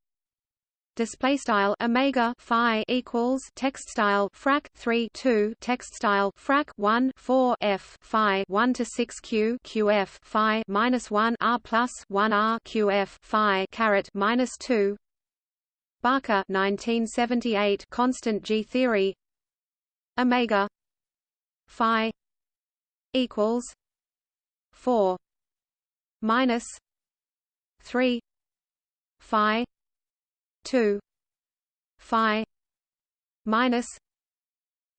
display style omega phi equals text style frac 3 2 text style frac 1 4 f phi 1 to 6 q qf phi minus 1 r plus 1 r qf phi caret minus 2 Barker 1978 constant G theory. Omega phi equals 4 minus 3 phi 2 phi minus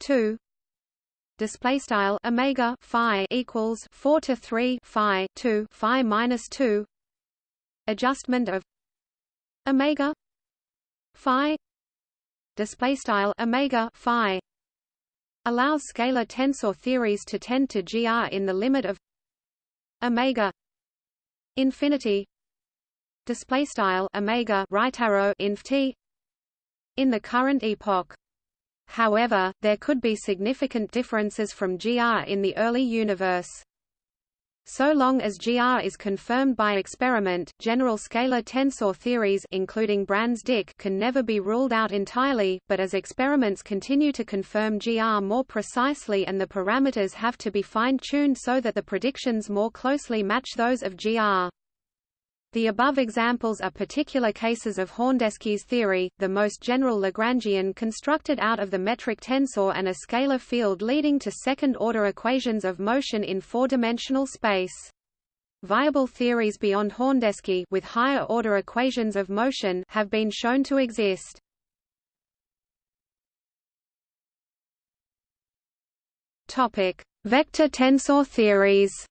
2 display style omega phi equals 4 to 3 phi 2 phi minus 2 adjustment of omega phi. Display style omega phi. Allows scalar tensor theories to tend to gr in the limit of omega infinity display style omega right arrow inf t in the current epoch. However, there could be significant differences from GR in the early universe. So long as GR is confirmed by experiment, general scalar tensor theories including Brans-Dicke can never be ruled out entirely, but as experiments continue to confirm GR more precisely and the parameters have to be fine-tuned so that the predictions more closely match those of GR. The above examples are particular cases of Horndeski's theory, the most general Lagrangian constructed out of the metric tensor and a scalar field leading to second-order equations of motion in four-dimensional space. Viable theories beyond Horndeski with higher-order equations of motion have been shown to exist. Topic: Vector tensor theories.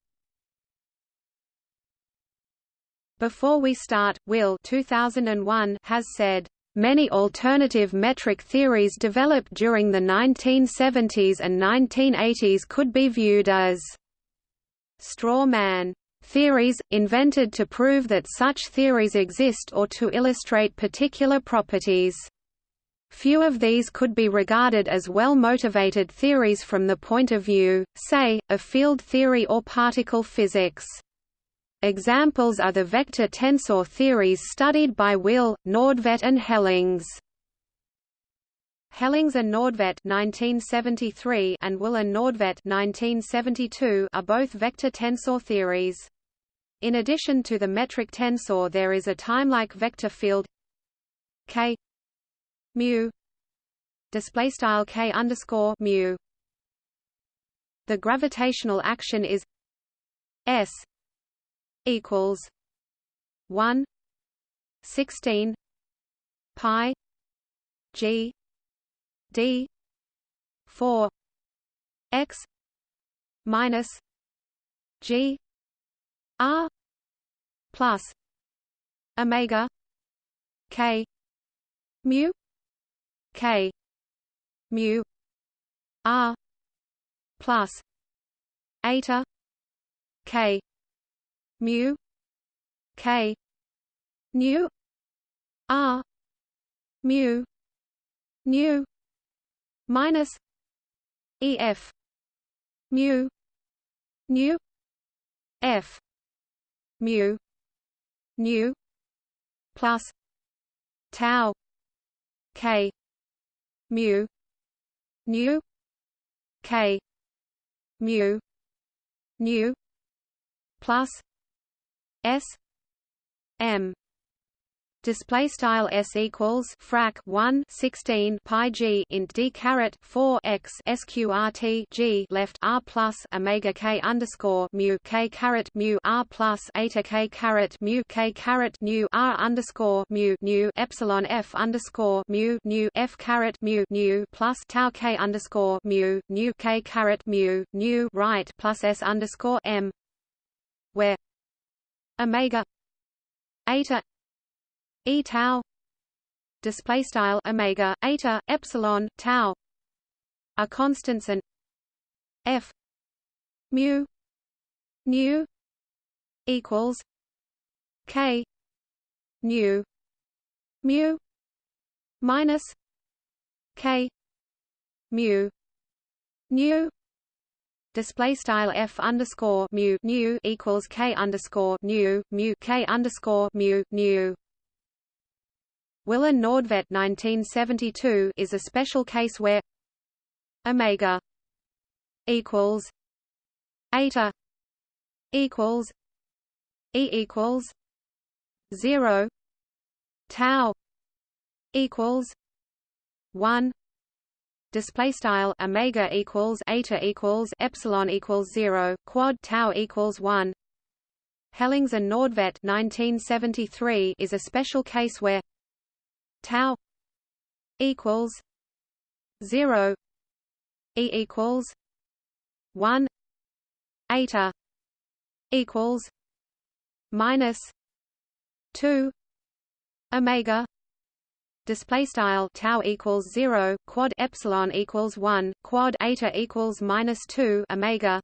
Before We Start, Will 2001 has said, Many alternative metric theories developed during the 1970s and 1980s could be viewed as straw man theories, invented to prove that such theories exist or to illustrate particular properties. Few of these could be regarded as well-motivated theories from the point of view, say, of field theory or particle physics. Examples are the vector tensor theories studied by Will, Nordtvedt and Hellings. Hellings and Nordtvedt 1973 and Will and Nordtvedt 1972 are both vector tensor theories. In addition to the metric tensor there is a timelike vector field k mu display style k underscore mu. The gravitational action is s equals 1 16 pi g d 4 x minus g r plus omega k mu k mu r plus eta k mu k nu r mu nu minus ef mu nu f mu nu plus tau k mu nu k mu nu plus S M display style s equals frac 1 16 pi g int d caret 4 x sqrt g left r plus omega k underscore mu k caret mu r plus eta k caret mu k caret nu r underscore mu nu epsilon f underscore mu nu f caret mu nu plus tau k underscore mu nu k caret mu nu right plus s underscore m where omega eta e tau display style omega eta epsilon tau are constants and f mu nu equals k nu mu minus k mu nu display style f underscore mu nu equals k underscore nu mu k underscore mu nu. Willer Nordtvedt 1972 is a special case where omega equals eta equals e equals zero tau equals one display style omega equals eta equals epsilon equals 0 quad tau equals 1 Hellings and Nordtvedt 1973 is a special case where tau equals 0 e equals 1 eta equals minus 2 omega display style tau equals 0 quad epsilon equals 1 quad eta equals minus 2 omega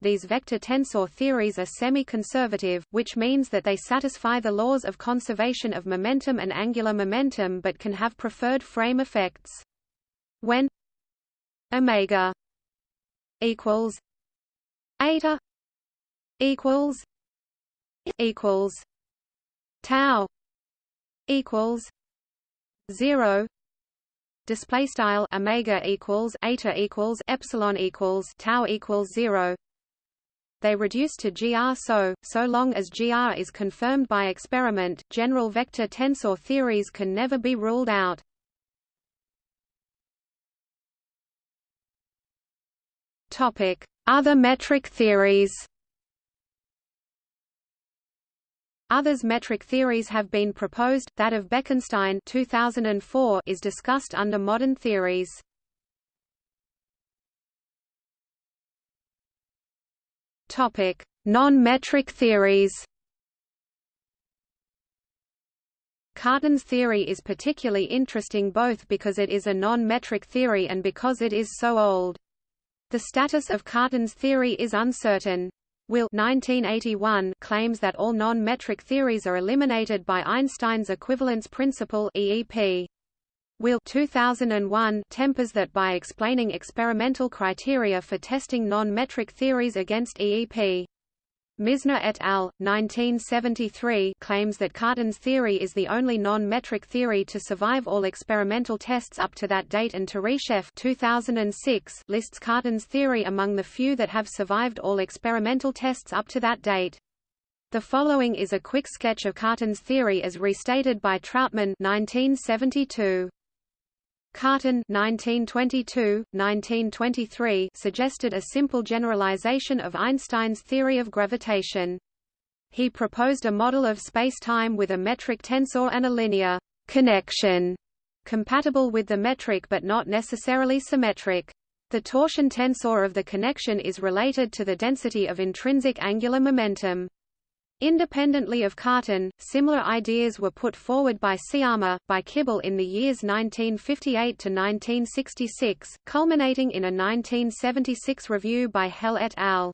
these vector tensor theories are semi-conservative, which means that they satisfy the laws of conservation of momentum and angular momentum but can have preferred frame effects. When omega equals eta equals equals tau equals 0 display style omega equals eta equals epsilon equals tau equals 0 they reduce to gr so so long as gr is confirmed by experiment general vector tensor theories can never be ruled out. Topic. Other metric theories Others metric theories have been proposed, that of Bekenstein 2004 is discussed under modern theories. Non-metric theories Cartan's theory is particularly interesting both because it is a non-metric theory and because it is so old. The status of Cartan's theory is uncertain. Will 1981 claims that all non-metric theories are eliminated by Einstein's equivalence principle EEP. Will 2001 tempers that by explaining experimental criteria for testing non-metric theories against EEP. Misner et al. 1973 claims that Cartan's theory is the only non-metric theory to survive all experimental tests up to that date and Turyshev 2006 lists Cartan's theory among the few that have survived all experimental tests up to that date. The following is a quick sketch of Cartan's theory as restated by Trautman 1972. Cartan 1922-1923 suggested a simple generalization of Einstein's theory of gravitation. He proposed a model of spacetime with a metric tensor and a linear connection compatible with the metric but not necessarily symmetric. The torsion tensor of the connection is related to the density of intrinsic angular momentum. Independently of Cartan, similar ideas were put forward by Sciama, by Kibble in the years 1958 to 1966, culminating in a 1976 review by Hehl et al.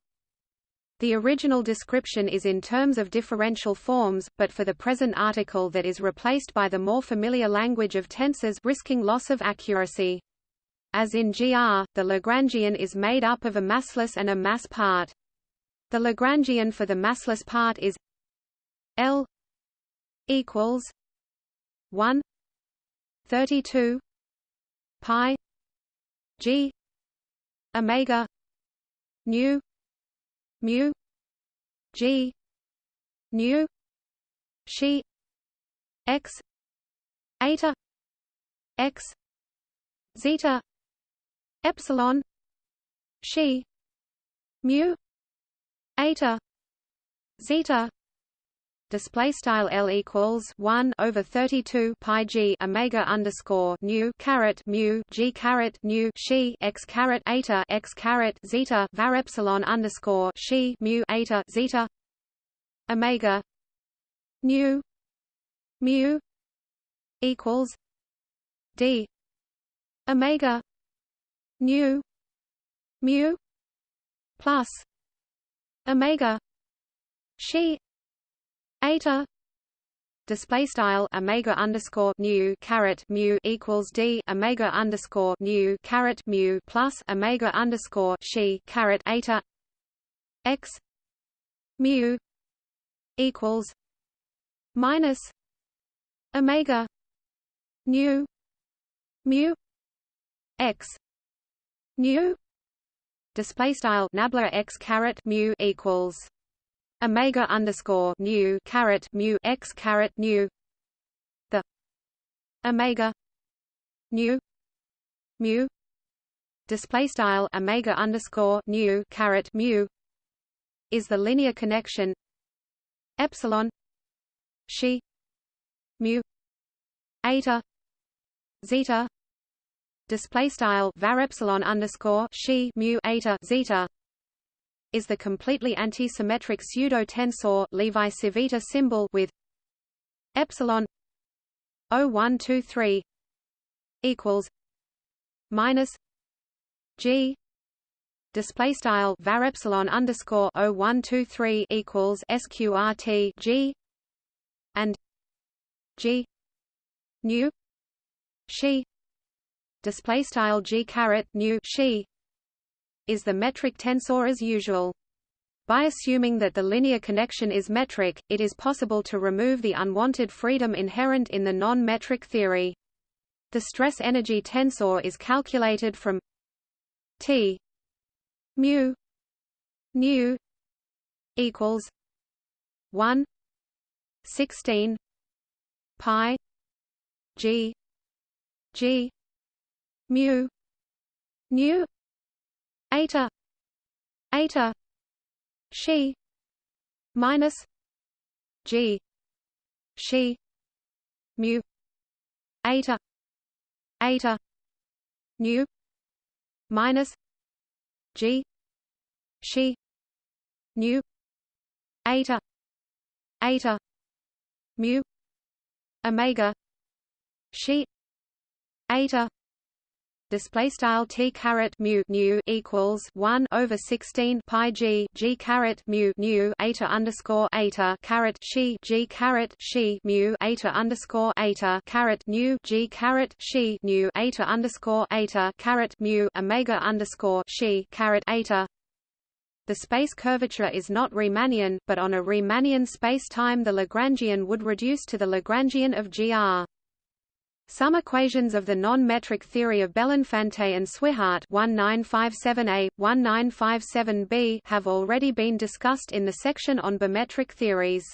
The original description is in terms of differential forms, but for the present article that is replaced by the more familiar language of tensors risking loss of accuracy. As in GR, the Lagrangian is made up of a massless and a mass part. The Lagrangian for the massless part is L equals 1 32 pi G omega nu mu G nu she x eta x zeta epsilon she mu eta zeta display style L equals 1 over 32 pi G Omega underscore nu caret mu G caret nu she x caret eta x caret zeta var epsilon underscore she mu eta zeta Omega nu mu equals D Omega nu mu plus omega she eta display style omega underscore nu caret mu equals d omega underscore nu caret mu plus omega underscore she caret eta x mu equals minus omega nu mu x nu display style nabla x caret mu equals omega underscore nu caret mu x caret nu. The omega nu mu display style omega underscore nu caret mu is the linear connection epsilon she mu eta zeta display style var epsilon underscore she mu eta zeta is the completely antisymmetric pseudo tensor Levi Civita symbol with epsilon 0123 equals minus g display style var epsilon underscore 0123 equals sqrt g and g nu she display style g caret nu she is the metric tensor as usual. By assuming that the linear connection is metric, it is possible to remove the unwanted freedom inherent in the non-metric theory. The stress-energy tensor is calculated from T mu nu equals 1 16 pi g g mu. Nu eta. Eta. She. Minus. G. She. Mu. Eta. Eta. Nu minus. G. She. Nu eta. Eta. Mu. Omega. She. Eta display style t caret mu nu equals 1 over 16 pi g g caret mu nu eta underscore eta caret she g caret she mu eta underscore eta caret nu g caret she nu eta underscore eta caret mu omega underscore she caret eta the space curvature is not Riemannian, but on a Riemannian spacetime the Lagrangian would reduce to the Lagrangian of GR. Some equations of the non-metric theory of Belinfante and Swihart 1957a, 1957b have already been discussed in the section on bimetric theories.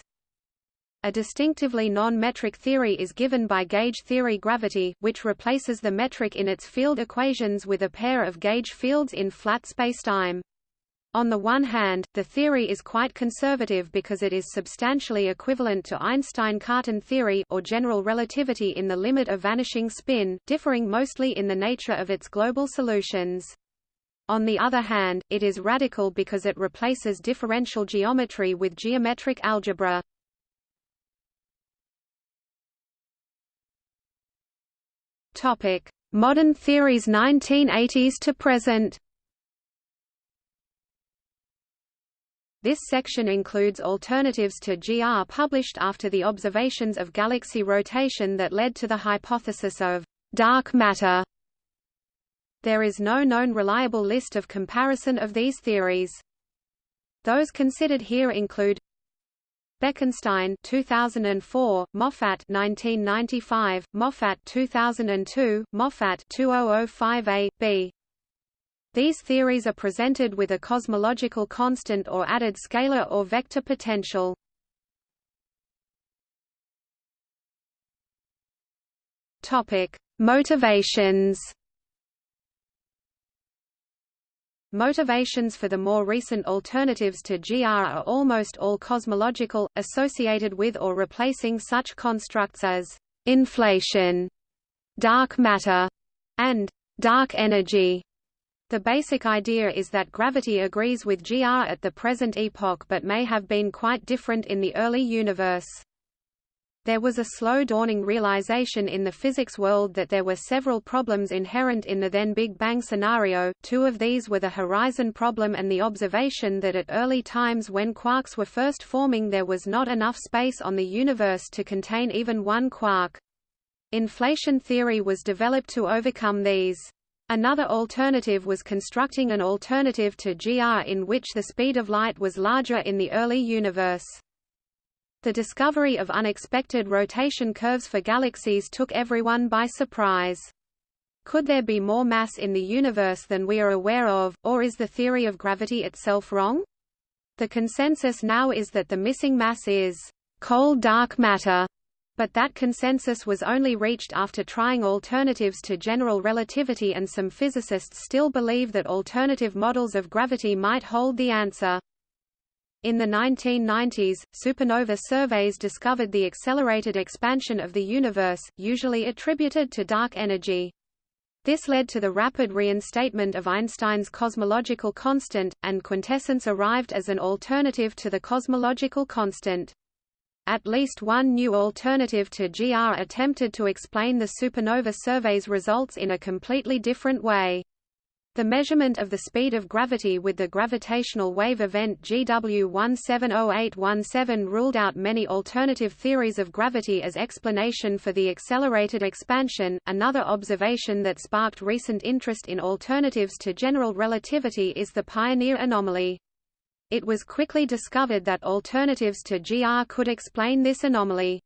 A distinctively non-metric theory is given by gauge theory gravity, which replaces the metric in its field equations with a pair of gauge fields in flat spacetime. On the one hand, the theory is quite conservative because it is substantially equivalent to Einstein-Cartan theory or general relativity in the limit of vanishing spin, differing mostly in the nature of its global solutions. On the other hand, it is radical because it replaces differential geometry with geometric algebra. Topic: Modern theories 1980s to present. This section includes alternatives to GR published after the observations of galaxy rotation that led to the hypothesis of dark matter. There is no known reliable list of comparison of these theories. Those considered here include Bekenstein 2004, Moffat 1995, Moffat 2002, Moffat 2005a, b. These theories are presented with a cosmological constant or added scalar or vector potential. Topic: Motivations. Motivations for the more recent alternatives to GR are almost all cosmological, associated with or replacing such constructs as inflation, dark matter, and dark energy. The basic idea is that gravity agrees with GR at the present epoch but may have been quite different in the early universe. There was a slow dawning realization in the physics world that there were several problems inherent in the then Big Bang scenario, two of these were the horizon problem and the observation that at early times when quarks were first forming there was not enough space on the universe to contain even one quark. Inflation theory was developed to overcome these. Another alternative was constructing an alternative to GR in which the speed of light was larger in the early universe. The discovery of unexpected rotation curves for galaxies took everyone by surprise. Could there be more mass in the universe than we are aware of, or is the theory of gravity itself wrong? The consensus now is that the missing mass is cold dark matter, but that consensus was only reached after trying alternatives to general relativity and some physicists still believe that alternative models of gravity might hold the answer. In the 1990s, supernova surveys discovered the accelerated expansion of the universe, usually attributed to dark energy. This led to the rapid reinstatement of Einstein's cosmological constant, and quintessence arrived as an alternative to the cosmological constant. At least one new alternative to GR attempted to explain the supernova survey's results in a completely different way. The measurement of the speed of gravity with the gravitational wave event GW170817 ruled out many alternative theories of gravity as explanation for the accelerated expansion. Another observation that sparked recent interest in alternatives to general relativity is the Pioneer anomaly. It was quickly discovered that alternatives to GR could explain this anomaly.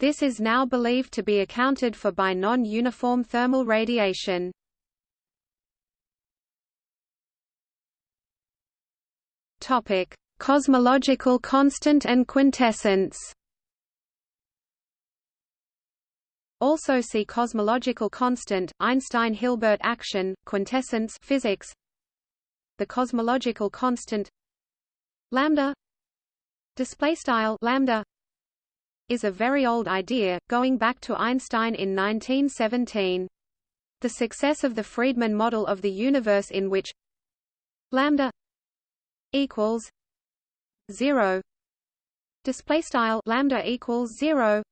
This is now believed to be accounted for by non-uniform thermal radiation. Topic: Cosmological constant and quintessence. Also see cosmological constant, Einstein-Hilbert action, quintessence physics. The cosmological constant lambda display style lambda is a very old idea going back to Einstein in 1917 the success of the Friedmann model of the universe in which lambda equals 0 display style lambda equals 0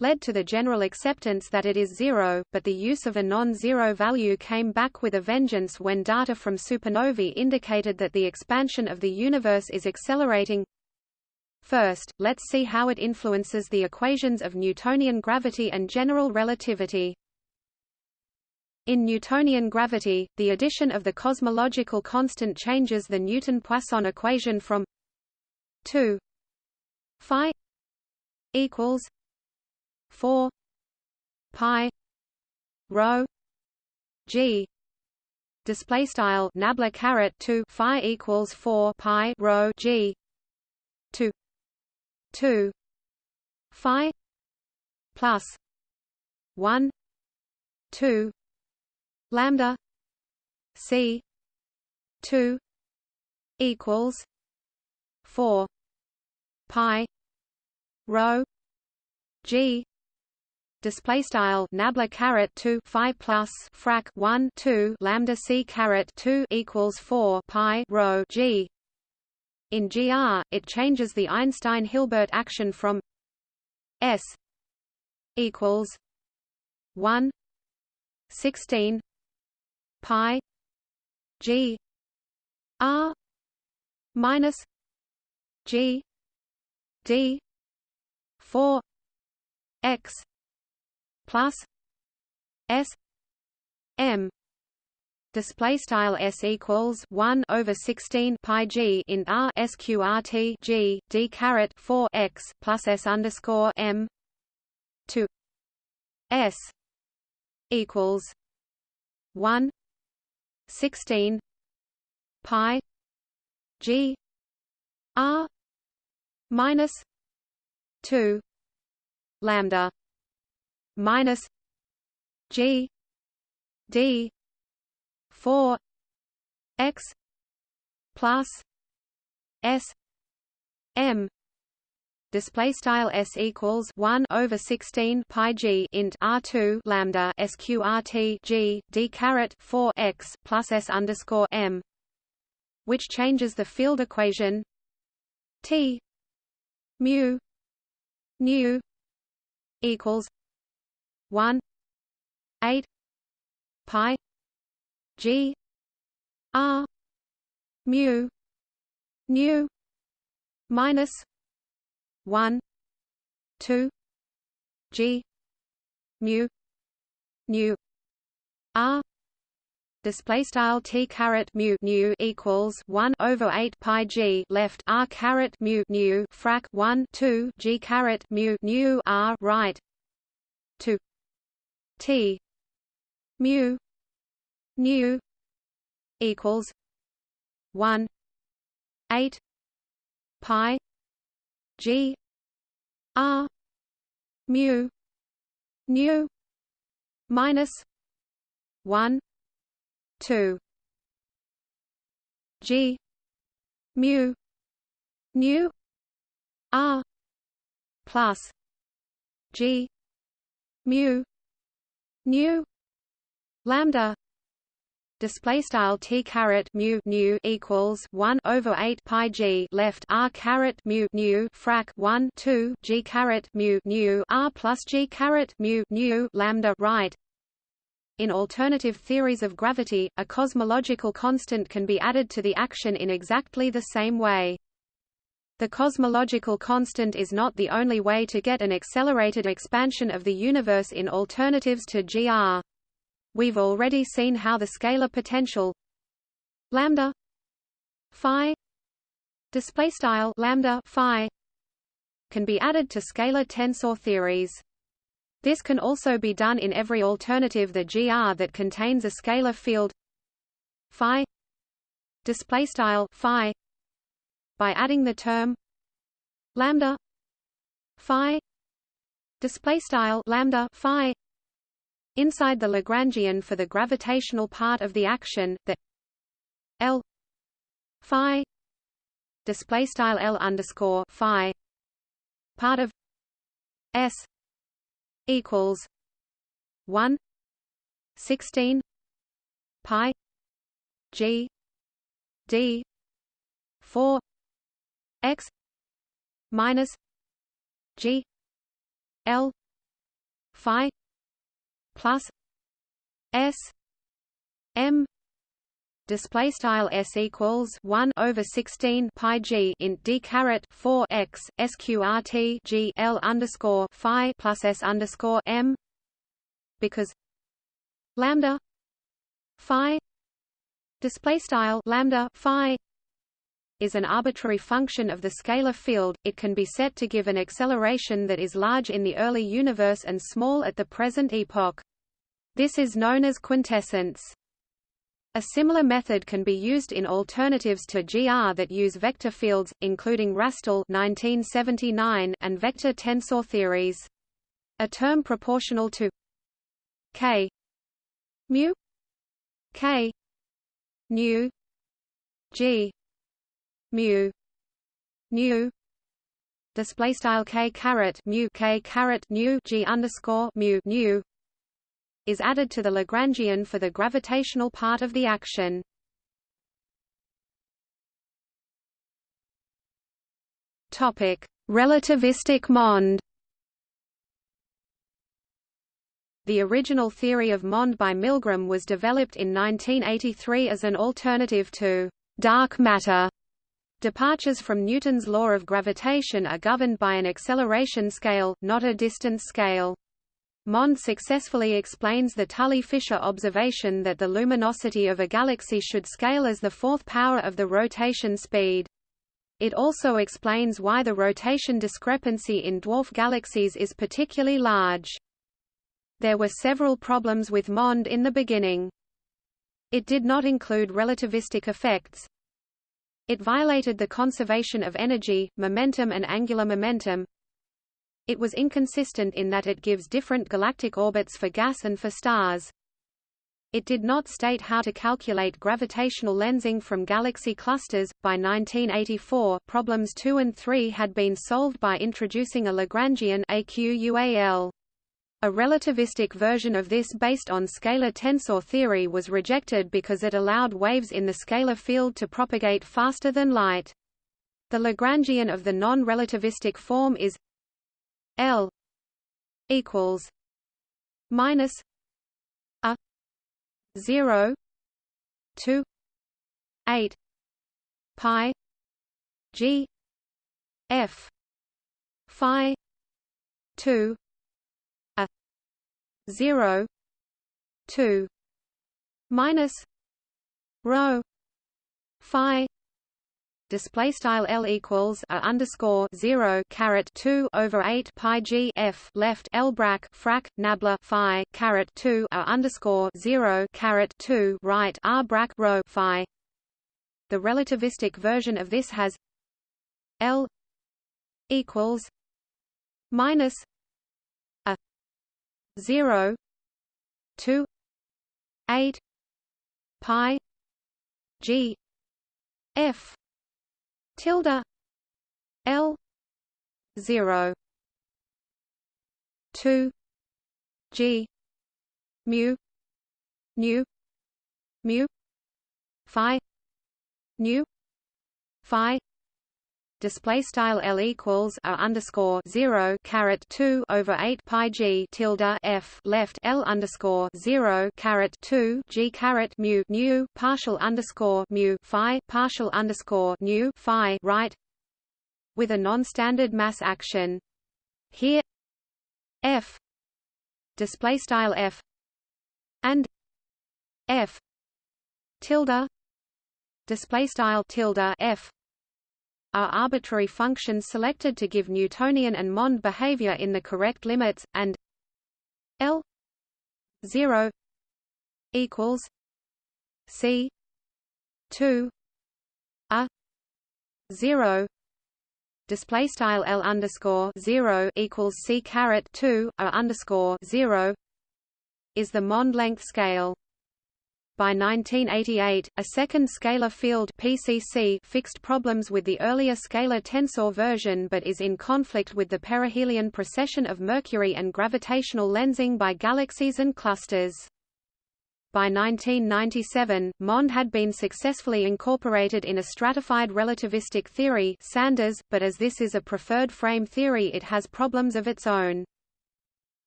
led to the general acceptance that it is zero, but the use of a non-zero value came back with a vengeance when data from supernovae indicated that the expansion of the universe is accelerating. First, let's see how it influences the equations of Newtonian gravity and general relativity. In Newtonian gravity, the addition of the cosmological constant changes the Newton-Poisson equation from 2 phi equals 4 pi rho g display style nabla caret 2 phi equals 4 pi rho g 2 2 phi plus 1 2 lambda c 2 equals 4 pi rho g display style nabla caret 2 phi plus frac 1 2 lambda c caret 2 equals 4 pi rho g. In gr it changes the einstein hilbert action from s equals 1 16 pi g r minus g d 4 x plus s m display style s equals 1 over 16 pi g in r sqrt g d caret 4 x plus s underscore m to s equals 1 16 pi g r minus 2 lambda minus G D four X plus S M display style s equals 1 over 16 pi g int r2 lambda sqrt g d caret 4 x plus s underscore m which changes the field equation t mu nu equals 1 8 pi g r mu nu minus 1 2 g mu nu r. Display style t caret mu nu equals 1 over 8 pi g. Left r caret mu nu frac 1 2 g caret mu nu r right 2 T. Mu. Nu. Equals one. Eight. Pi. G. R. Mu. Nu. Minus one. Two. G. Mu. Nu. R. Plus G. Mu nu lambda. Display style t caret mu nu equals 1 over 8 pi g left r caret mu nu frac 1 2 g caret mu nu r plus g caret mu nu lambda right. In alternative theories of gravity, a cosmological constant can be added to the action in exactly the same way. The cosmological constant is not the only way to get an accelerated expansion of the universe in alternatives to GR. We've already seen how the scalar potential lambda phi display style lambda phi can be added to scalar tensor theories. This can also be done in every alternative the GR that contains a scalar field phi display style phi by adding the term lambda phi display style lambda phi inside the Lagrangian for the gravitational part of the action the L phi display style L underscore phi part of S equals 1 16 pi G D 4 x minus g l phi plus s m display style s equals 1 over 16 pi g in d caret 4 x sqrt g l underscore phi plus s underscore m because lambda phi display style lambda phi is an arbitrary function of the scalar field, it can be set to give an acceleration that is large in the early universe and small at the present epoch. This is known as quintessence. A similar method can be used in alternatives to GR that use vector fields, including Rastall 1979 and vector tensor theories. A term proportional to k mu k nu g mu nu display style k caret mu k caret g underscore mu is added to the Lagrangian for the gravitational part of the action. Topic: Relativistic MOND. The original theory of MOND by Milgrom was developed in 1983 as an alternative to dark matter Departures from Newton's law of gravitation are governed by an acceleration scale, not a distance scale. Mond successfully explains the Tully-Fisher observation that the luminosity of a galaxy should scale as the fourth power of the rotation speed. It also explains why the rotation discrepancy in dwarf galaxies is particularly large. There were several problems with MOND in the beginning. It did not include relativistic effects, it violated the conservation of energy, momentum and angular momentum. It was inconsistent in that it gives different galactic orbits for gas and for stars. It did not state how to calculate gravitational lensing from galaxy clusters. By 1984, problems 2 and 3 had been solved by introducing a Lagrangian AQUAL. A relativistic version of this based on scalar tensor theory was rejected because it allowed waves in the scalar field to propagate faster than light. The Lagrangian of the non-relativistic form is L equals minus a 0 2 8 pi g f phi 2 zero two minus rho phi display style L equals a underscore zero caret two over eight pi G F left L brac frac nabla Phi caret two a underscore zero caret two right R brac rho Phi. The relativistic version of this has L equals minus 0 2 8 pi g f tilde l 0 2 g mu nu mu phi nu phi display style L equals a underscore zero caret two over eight pi G tilde F left L underscore zero caret two G caret mu nu partial underscore mu Phi partial underscore nu Phi right with a non-standard mass action. Here F display style F and F tilde display style tilde F are arbitrary functions selected to give Newtonian and Mond behavior in the correct limits, and L 0 equals C 2 a 0 display style L underscore 0 equals C caret 2 a underscore 0 is the Mond length scale by 1988, a second scalar field PCC fixed problems with the earlier scalar tensor version but is in conflict with the perihelion precession of Mercury and gravitational lensing by galaxies and clusters. By 1997, MOND had been successfully incorporated in a stratified relativistic theory Sanders, but as this is a preferred frame theory it has problems of its own.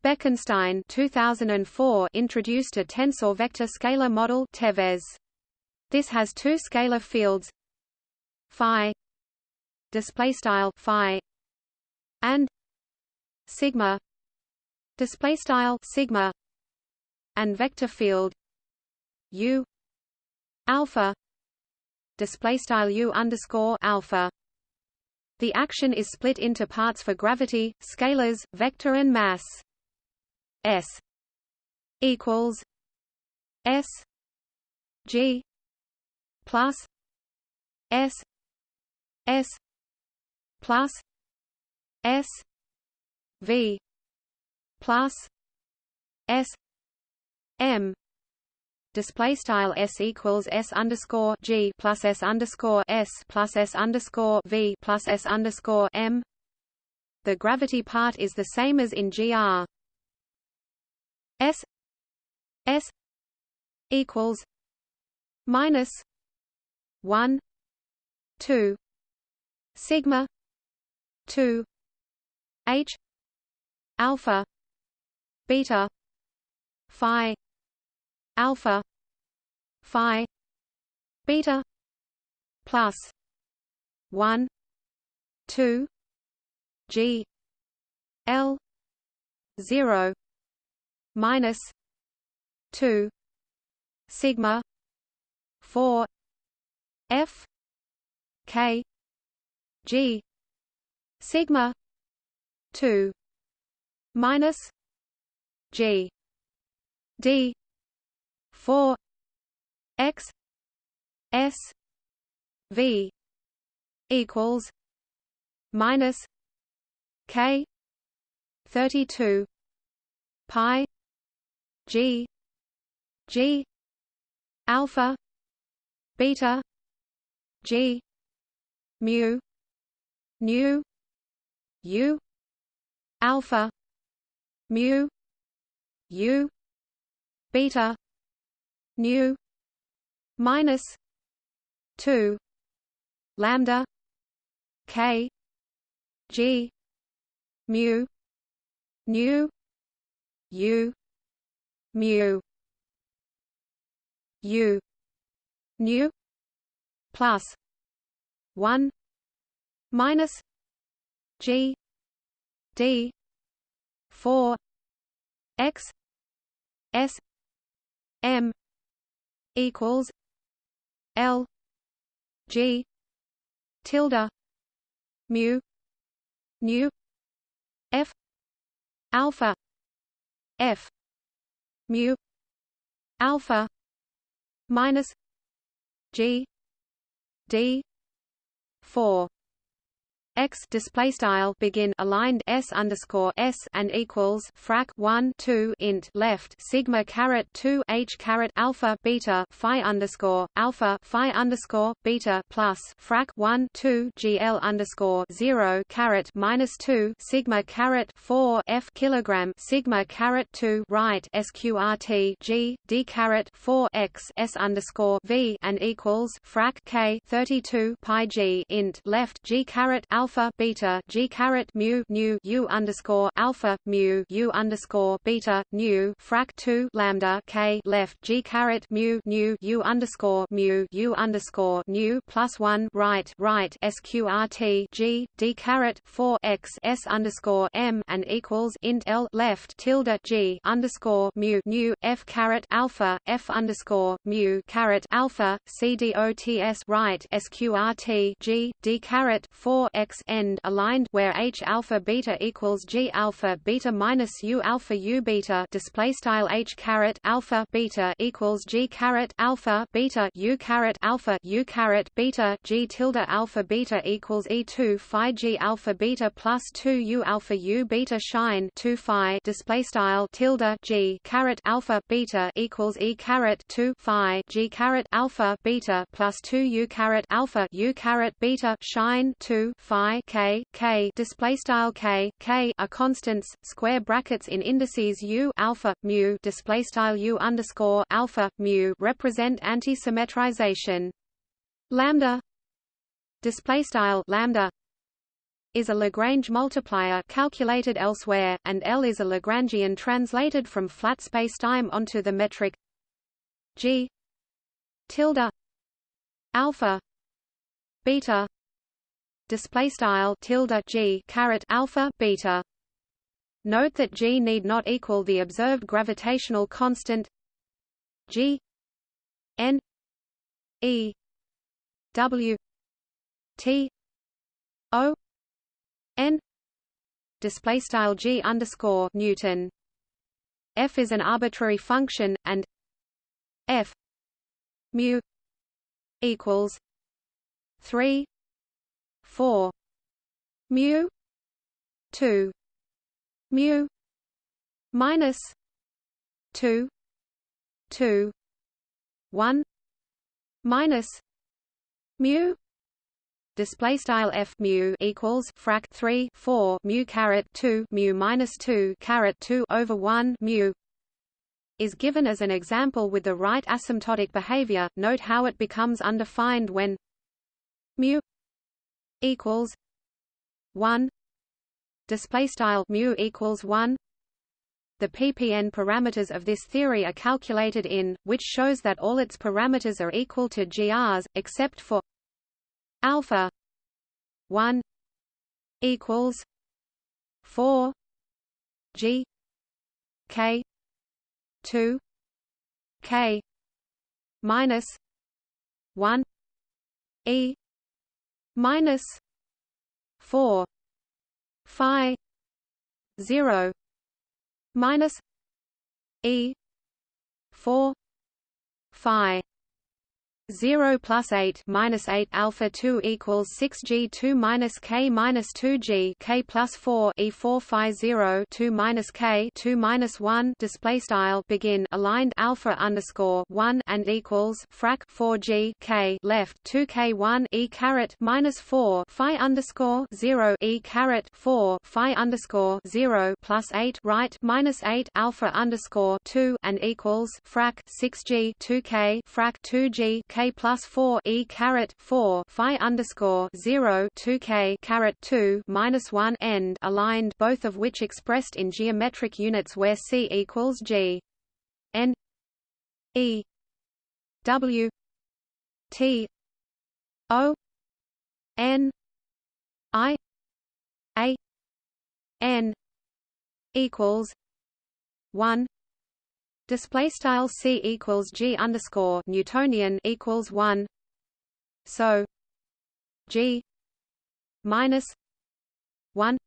Bekenstein 2004 introduced a tensor vector scalar model TeVeS. This has two scalar fields phi display style phi and sigma display style sigma and vector field u alpha display style u underscore alpha the action is split into parts for gravity, scalars, vector and mass. S equals S G plus S S plus S V plus S M display style s equals s underscore g plus s underscore s plus s underscore v plus s underscore m. The gravity part is the same as in gr. S S equals minus one two sigma two H alpha beta phi alpha phi beta plus one two G L zero minus two sigma four F K G sigma two minus G D four X S V equals minus K thirty two pi G G alpha beta G mu nu U alpha mu U beta nu minus two lambda K G mu nu U mu U nu plus. One. Minus. G. D. Four. X. S. M. Equals. L. G. Tilde. Mu. Nu F. Alpha. F mu alpha minus G D four x display style begin aligned s underscore s and equals frac 1 2 int left sigma caret 2 h caret alpha beta phi underscore alpha phi underscore beta plus frac 1 2 gl underscore 0 caret minus 2 sigma caret 4 f kilogram sigma caret 2 right sqrt g d caret 4 x s underscore v and equals frac k 32 pi g int left g caret alpha alpha beta g caret mu nu u underscore alpha mu u underscore beta nu frac 2 lambda k left g caret mu nu u underscore mu u underscore nu plus 1 right right sqrt g d caret 4 x s underscore m and equals int l left tilde g underscore mu nu f caret alpha f underscore mu caret alpha c dots right sqrt g d caret 4 x x end aligned where h alpha beta equals g alpha beta minus u alpha u beta display style h caret alpha beta equals g caret alpha beta u caret alpha u caret beta g tilde alpha beta equals e two phi g alpha beta plus two u alpha u beta shine two phi display style tilde g caret alpha beta equals e caret two phi g caret alpha beta plus two u caret alpha u caret beta shine two phi phi k k display style k k are constants square brackets in indices u alpha mu display style u underscore alpha mu represent anti-symmetrization. Lambda display style lambda is a Lagrange multiplier calculated elsewhere, and L is a Lagrangian translated from flat spacetime onto the metric G tilde alpha beta display style tilde G caret alpha beta. Note that G need not equal the observed gravitational constant G N E W T O N display style G underscore Newton F is an arbitrary function and F mu equals three four. Mu. Two. Mu. Minus two. Two. One. Minus mu. Display style f mu equals frac 3 4 mu caret 2 mu minus 2 caret 2 over 1 mu. Is given as an example with the right asymptotic behavior. Note how it becomes undefined when mu equals 1 display style mu equals 1 the ppn parameters of this theory are calculated in which shows that all its parameters are equal to grs except for alpha 1 equals 4 g k 2 k minus 1 e minus 4 phi 0 minus e 4 phi 0 plus 8 minus 8 alpha 2 equals 6 g 2 minus k minus 2 g. K plus 4 e 4 phi 0 2 minus k 2 minus 1 display style begin. Aligned alpha underscore 1 and equals frac 4 g. K left 2 k 1 e caret minus 4 phi underscore 0 e caret 4 phi underscore 0 plus 8 right minus 8 alpha underscore 2 and equals frac 6 g 2 k frac 2 g k plus 4 e caret 4 phi underscore 0 2 k caret 2 minus 1 end aligned, both of which expressed in geometric units where c equals g. N. E. W. T. O. N. I. A. N. equals 1 Display style c equals g underscore Newtonian equals one. So g minus one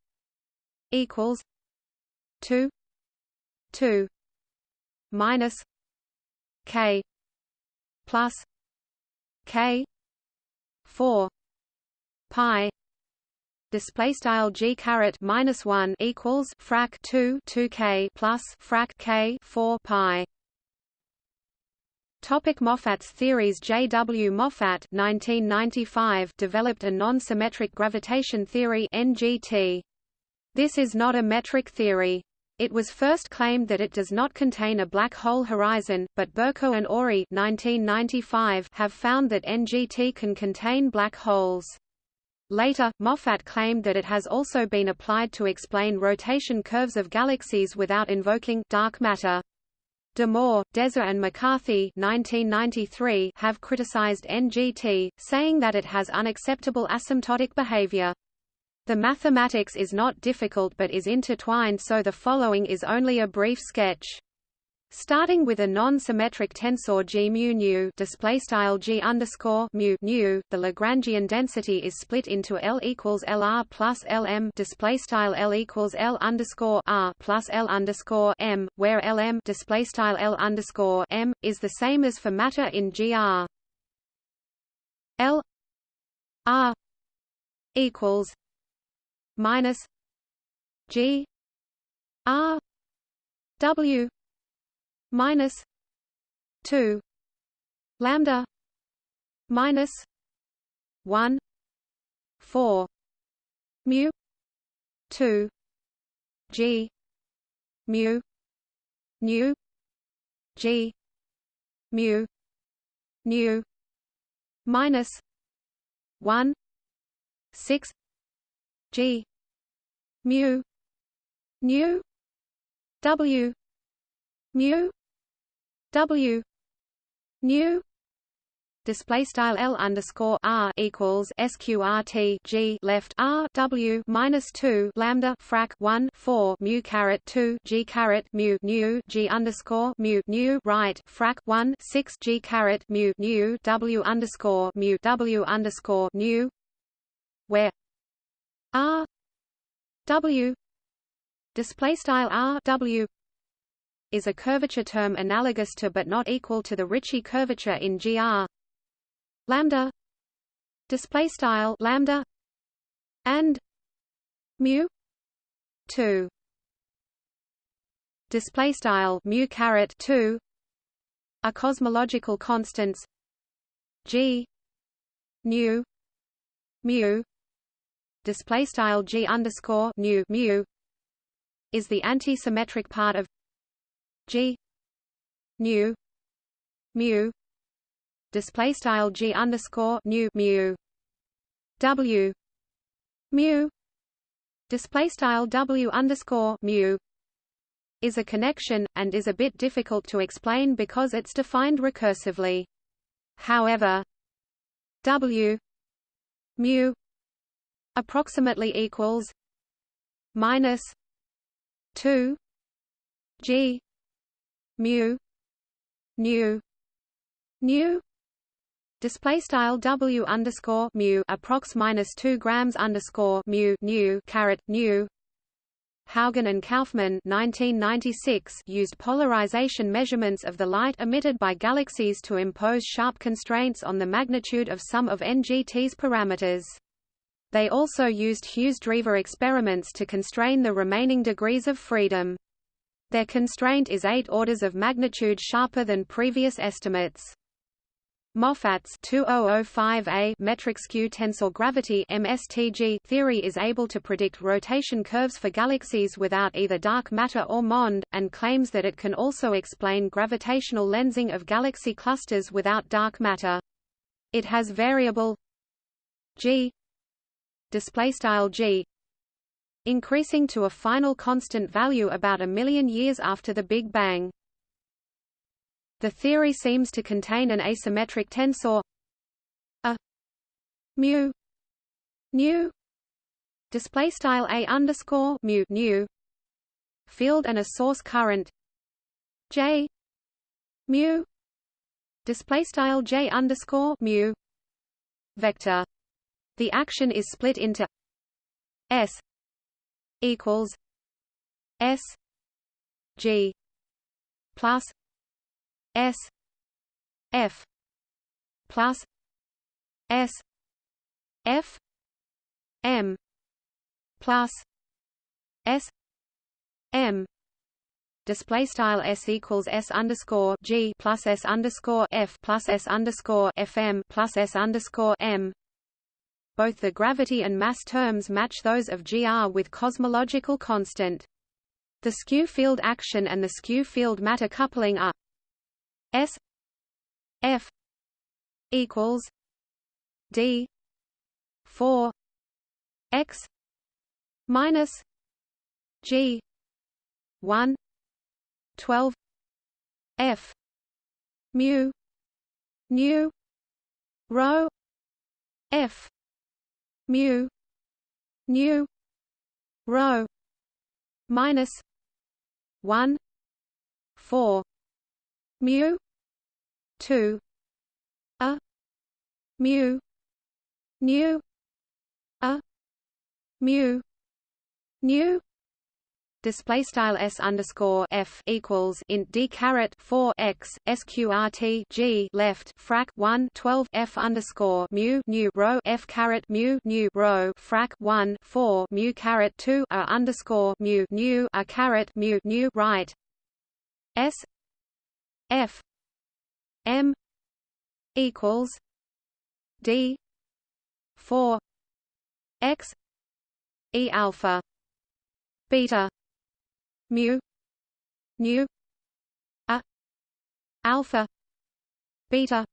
equals two two minus k plus k four pi display style g caret minus 1 equals frac 2 2k plus frac k 4 pi Topic Moffat's theories J. W. Moffat 1995 developed a non-symmetric gravitation theory NGT. This is not a metric theory. It was first claimed that it does not contain a black hole horizon, but Burko and Ori 1995 have found that NGT can contain black holes. Later, Moffat claimed that it has also been applied to explain rotation curves of galaxies without invoking dark matter. Damour, Deser and McCarthy 1993 have criticized NGT, saying that it has unacceptable asymptotic behavior. The mathematics is not difficult but is intertwined so the following is only a brief sketch. Starting with a non-symmetric tensor G mu nu display style G underscore mu nu, the Lagrangian density is split into L equals LR plus LM display style L equals L underscore R plus L underscore M, where LM display style L underscore M is the same as for matter in GR. L R equals minus G R W minus 2 lambda minus 1 4 mu 2 g mu nu g mu nu minus 1 6 G mu nu W mu W new display style L underscore R equals SQRT G left R W minus two lambda frac one four mu caret two G caret mu new G underscore mu new right frac one six G caret mu new W underscore mu W underscore nu where R W display style R W is a curvature term analogous to but not equal to the Ricci curvature in GR lambda. Display style lambda. And. Mu. 2 display style mu caret 2 are cosmological constants. G. Nu mu. Display style g underscore nu mu. Is the antisymmetric part of g. Nu. Mu. Display style g underscore nu mu. W. Mu. Display style w underscore mu. Is a connection and is a bit difficult to explain because it's defined recursively. However, w. Mu. Approximately equals minus 2 g mu nu nu display style w underscore mu approx minus two grams underscore mu nu caret nu Haugan and Kauffmann 1996 used polarization measurements of the light emitted by galaxies to impose sharp constraints on the magnitude of some of NGT's parameters. They also used Hughes-Drever experiments to constrain the remaining degrees of freedom. Their constraint is eight orders of magnitude sharper than previous estimates. Moffat's 2005A metric skew tensor gravity MSTG theory is able to predict rotation curves for galaxies without either dark matter or MOND, and claims that it can also explain gravitational lensing of galaxy clusters without dark matter. It has variable g display style g increasing to a final constant value about a million years after the Big Bang. The theory seems to contain an asymmetric tensor a mu nu display style a underscore mu nu field and a source current j mu display style j underscore mu vector. The action is split into s equals s g plus S F plus S F M plus S M display style s equals s underscore g plus s underscore f plus s underscore fm plus s underscore m. Both the gravity and mass terms match those of gr with cosmological constant. The skew field action and the skew field matter coupling are S F equals D four X minus G one twelve F mu nu rho F mu nu rho minus one four mu 2 a mu nu a mu nu display style s underscore f equals int d caret 4 x sqrt g left frac 1 12 f underscore mu nu row f caret mu nu row frac 1 4 mu caret 2 a underscore mu new a caret mu nu right. S f M equals D four X E alpha beta mu. Nu a. Alpha. Beta.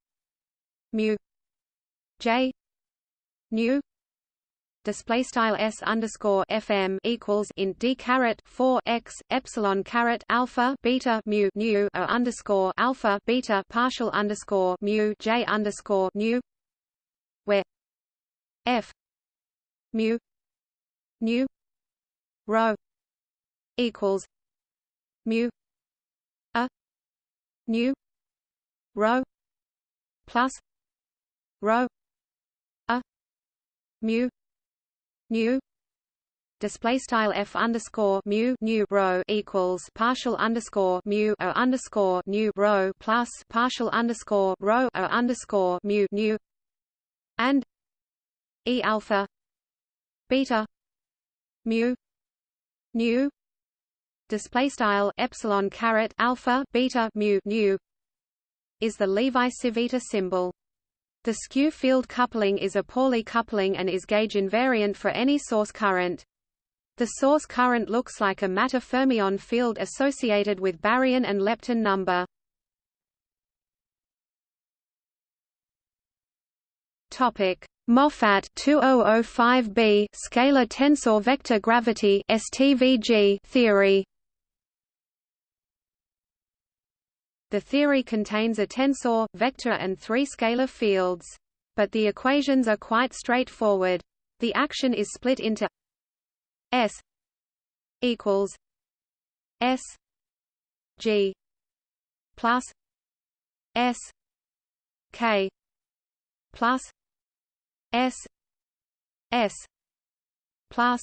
Mu. J. Nu display style s underscore fm equals in d caret 4 x epsilon caret alpha beta mu nu o underscore alpha beta partial underscore mu j underscore nu where f mu nu rho equals mu a nu rho plus rho a mu nu display style f underscore mu nu rho equals partial underscore mu o underscore nu rho plus partial underscore rho o underscore mu nu and e alpha beta mu nu display style epsilon caret alpha beta mu nu is the Levi-Civita symbol. The skew field coupling is a Pauli coupling and is gauge invariant for any source current. The source current looks like a matter fermion field associated with baryon and lepton number. Topic: Moffat 2005b scalar tensor vector gravity STVG theory. The theory contains a tensor, vector and three scalar fields. But the equations are quite straightforward. The action is split into S equals S G plus S K plus S S plus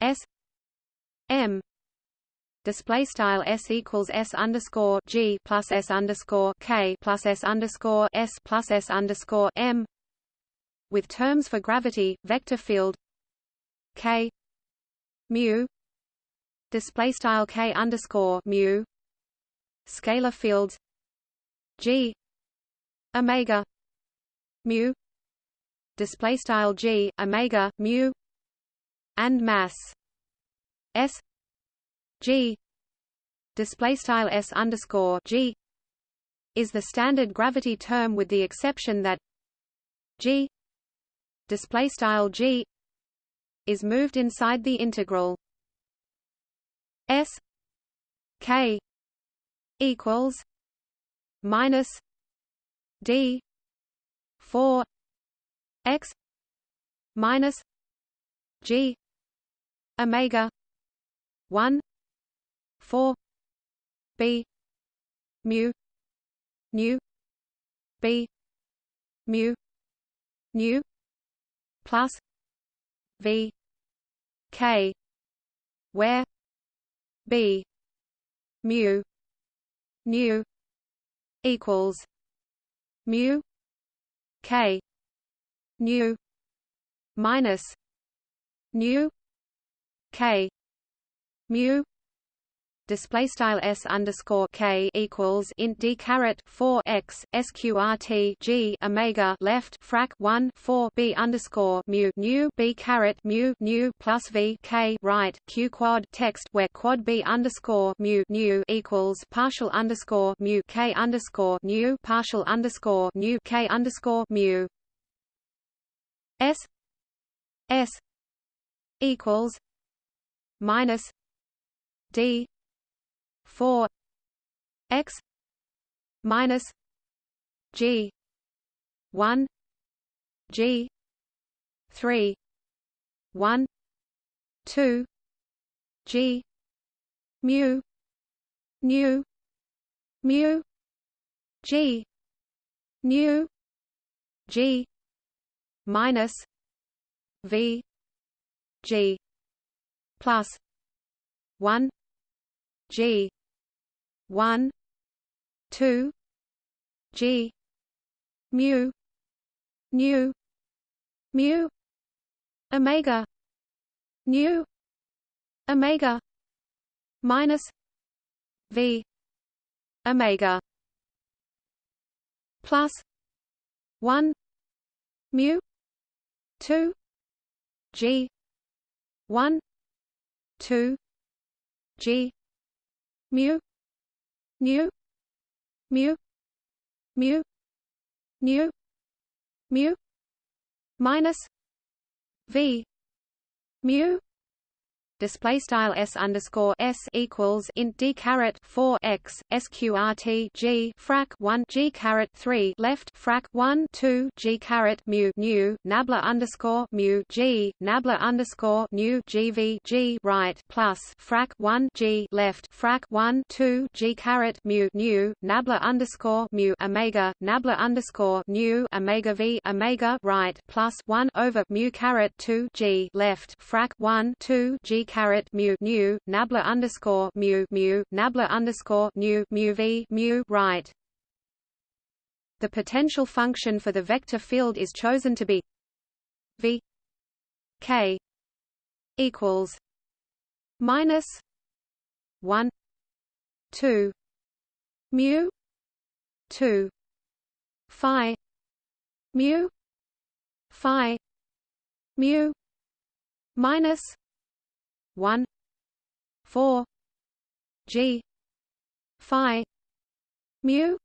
S M display style s equals s underscore g plus s underscore k plus s underscore s plus s underscore m with terms for gravity vector field k mu display style k underscore mu scalar fields g omega mu display style g omega mu and mass s g display style s underscore g is the standard gravity term with the exception that g display style g is moved inside the integral s k equals minus d 4 x minus g omega 1 4 b. Mu. Nu. B. Mu. Nu. Plus. V. K. Where? B. Mu. Nu. Equals. Mu. K. Nu. Minus. Nu. K. Mu display style s underscore k equals int d caret 4 x sqrt g omega left frac 1 4 b underscore mu nu b caret mu nu plus v k right q quad text where quad b underscore mu nu equals partial underscore mu k underscore nu partial underscore nu k underscore mu. S s equals minus d 4 x minus g 1 g 3 1 2 g mu nu mu g nu g minus v g plus 1 g 1 2 g mu nu mu omega nu omega minus v omega plus 1 mu 2 g 1 2 g mu nu mu. Mu. Nu mu. Minus v. Mu display style s underscore s equals int d caret 4 x sqrt g frac 1 g caret 3 left frac 1 2 g caret mu nu nabla underscore mu g nabla underscore nu gv g right plus frac 1 g left frac 1 2 g caret mu nu nabla underscore mu omega nabla underscore nu omega v omega right plus 1 over mu caret 2 g left frac 1 2 g caret mu nu nabla underscore mu mu nabla underscore nu mu v mu right. The potential function for the vector field is chosen to be v k equals minus one two mu two phi mu phi mu minus 1 4 g phi mu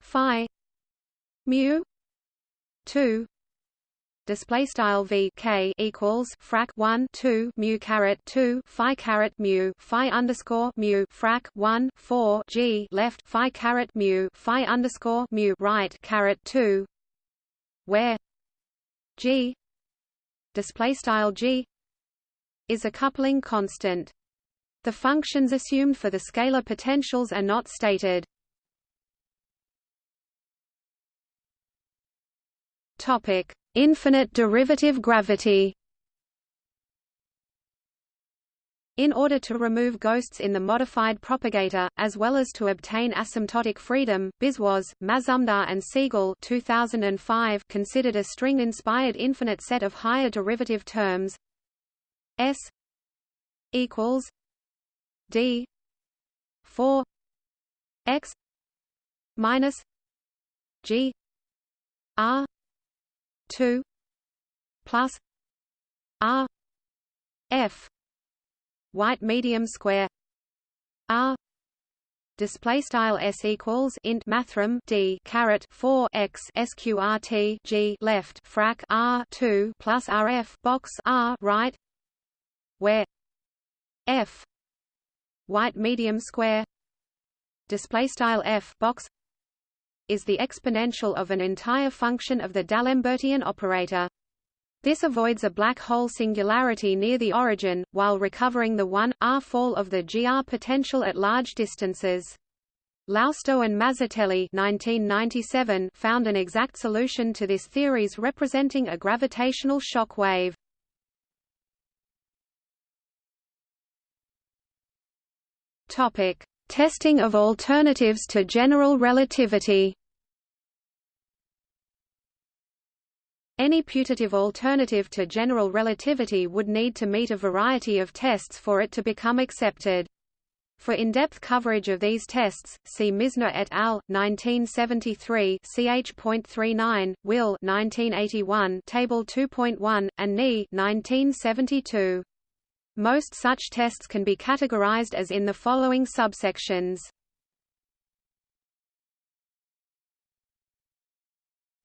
phi mu 2 display style v k equals frac 1 2 mu caret 2 phi caret mu phi underscore mu frac 1 4 g left phi caret mu phi underscore mu right caret 2 where g display style g is a coupling constant. The functions assumed for the scalar potentials are not stated. Topic: Infinite derivative gravity. In order to remove ghosts in the modified propagator, as well as to obtain asymptotic freedom, Biswas, Mazumdar and Siegel 2005 considered a string-inspired infinite set of higher derivative terms S equals D four X minus G R two plus R F. White medium square R display style s equals int mathrm d caret 4 x sqrt g left frac r 2 plus rf box r right where f white medium square display style f box is the exponential of an entire function of the D'Alembertian operator. This avoids a black hole singularity near the origin, while recovering the 1, r fall of the GR potential at large distances. Lousto and Mazzitelli 1997 found an exact solution to this theories representing a gravitational shock wave. Topic: Testing of alternatives to general relativity. Any putative alternative to general relativity would need to meet a variety of tests for it to become accepted. For in-depth coverage of these tests, see Misner et al. 1973 ch.39, Will 1981 Table 2.1, and Ni 1972. Most such tests can be categorized as in the following subsections.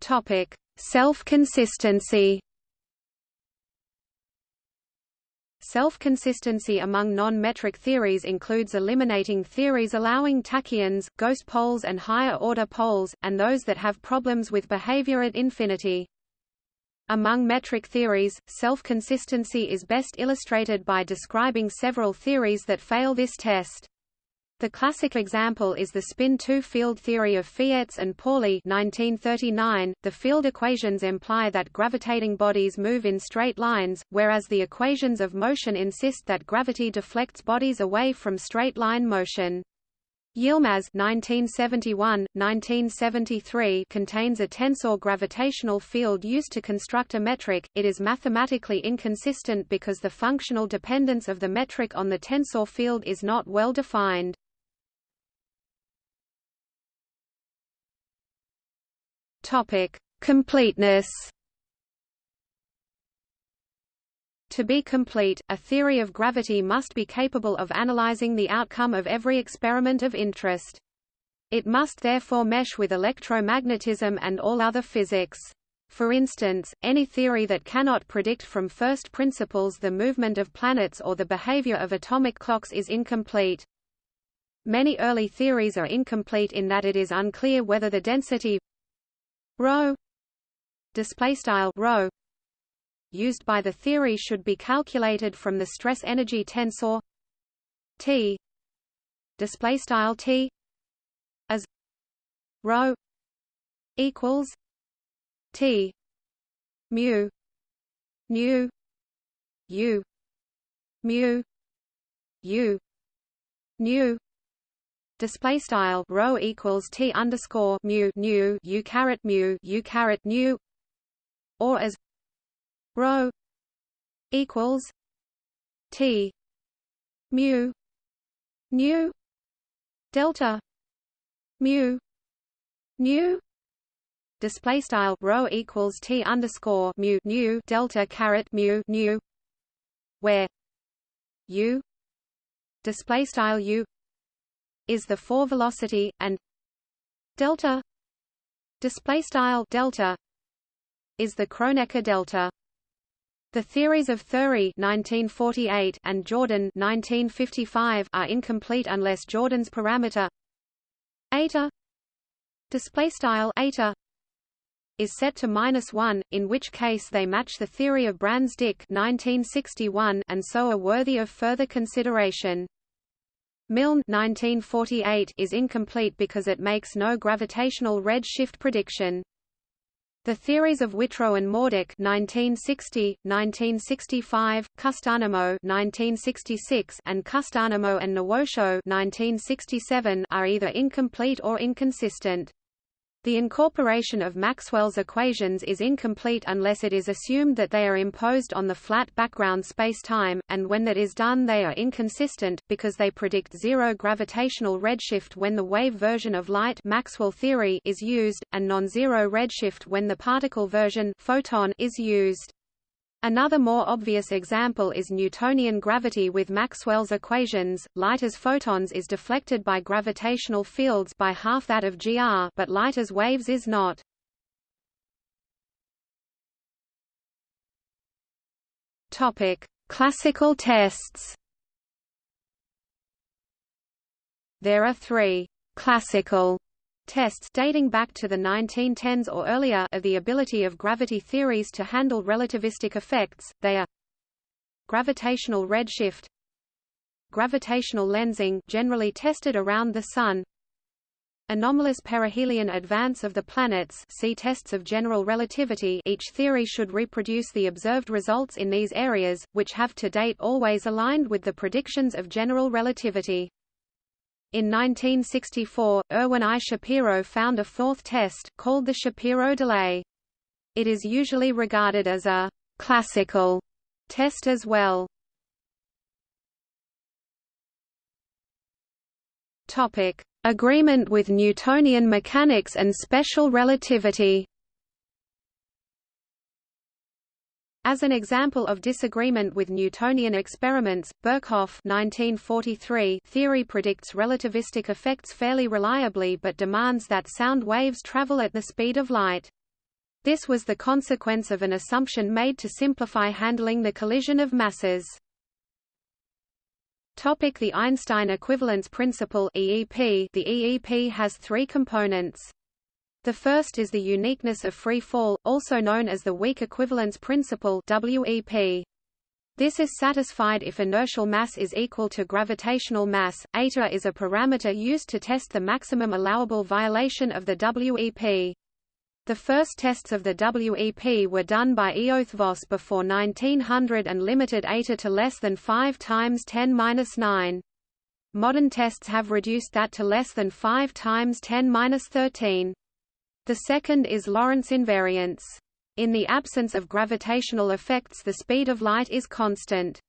Topic: Self-consistency. Self-consistency among non-metric theories includes eliminating theories allowing tachyons, ghost poles and higher-order poles, and those that have problems with behavior at infinity. Among metric theories, self-consistency is best illustrated by describing several theories that fail this test. The classic example is the spin-2 field theory of Fierz and Pauli 1939. .The field equations imply that gravitating bodies move in straight lines, whereas the equations of motion insist that gravity deflects bodies away from straight-line motion. Yilmaz 1971-1973 contains a tensor gravitational field used to construct a metric. It is mathematically inconsistent because the functional dependence of the metric on the tensor field is not well defined. Topic: Completeness To be complete, a theory of gravity must be capable of analyzing the outcome of every experiment of interest. It must therefore mesh with electromagnetism and all other physics. For instance, any theory that cannot predict from first principles the movement of planets or the behavior of atomic clocks is incomplete. Many early theories are incomplete in that it is unclear whether the density ρ used by the theory should be calculated from the stress energy tensor T display style T as rho equals T mu nu u mu u nu display style rho equals T underscore mu nu u caret mu u caret nu or as rho equals T mu nu delta mu nu display style rho equals t underscore mu nu delta caret mu nu where u display style u is the four velocity and delta display style delta is the Kronecker delta the theories of Thiry (1948) and Jordan (1955) are incomplete unless Jordan's parameter eta display style eta is set to minus 1, in which case they match the theory of Brans-Dicke and so are worthy of further consideration. Milne 1948 is incomplete because it makes no gravitational redshift prediction. The theories of Whitrow and Morduch 1960, 1965, Kustaanheimo 1966, and Kustaanheimo and Nuotio 1967 are either incomplete or inconsistent. The incorporation of Maxwell's equations is incomplete unless it is assumed that they are imposed on the flat background spacetime, and when that is done they are inconsistent, because they predict zero gravitational redshift when the wave version of light Maxwell theory is used, and non-zero redshift when the particle version photon is used. Another more obvious example is Newtonian gravity with Maxwell's equations. Light as photons is deflected by gravitational fields by half that of gr, but light as waves is not. Topic: Classical tests. There are 3 classical Tests dating back to the 1910s or earlier of the ability of gravity theories to handle relativistic effects, they are gravitational redshift gravitational lensing generally tested around the Sun anomalous perihelion advance of the planets see tests of general relativity each theory should reproduce the observed results in these areas, which have to date always aligned with the predictions of general relativity. In 1964, Irwin I. Shapiro found a fourth test, called the Shapiro delay. It is usually regarded as a «classical» test as well. Agreement with Newtonian mechanics and special relativity As an example of disagreement with Newtonian experiments, Birkhoff 1943 theory predicts relativistic effects fairly reliably but demands that sound waves travel at the speed of light. This was the consequence of an assumption made to simplify handling the collision of masses. Topic the Einstein equivalence principle EEP The EEP has three components. The first is the uniqueness of free fall, also known as the weak equivalence principle WEP. This is satisfied if inertial mass is equal to gravitational mass. Eta is a parameter used to test the maximum allowable violation of the WEP. The first tests of the WEP were done by Eötvös before 1900 and limited eta to less than 5 times 10^-9. Modern tests have reduced that to less than 5 times 10^-13. The second is Lorentz invariance. In the absence of gravitational effects the speed of light is constant.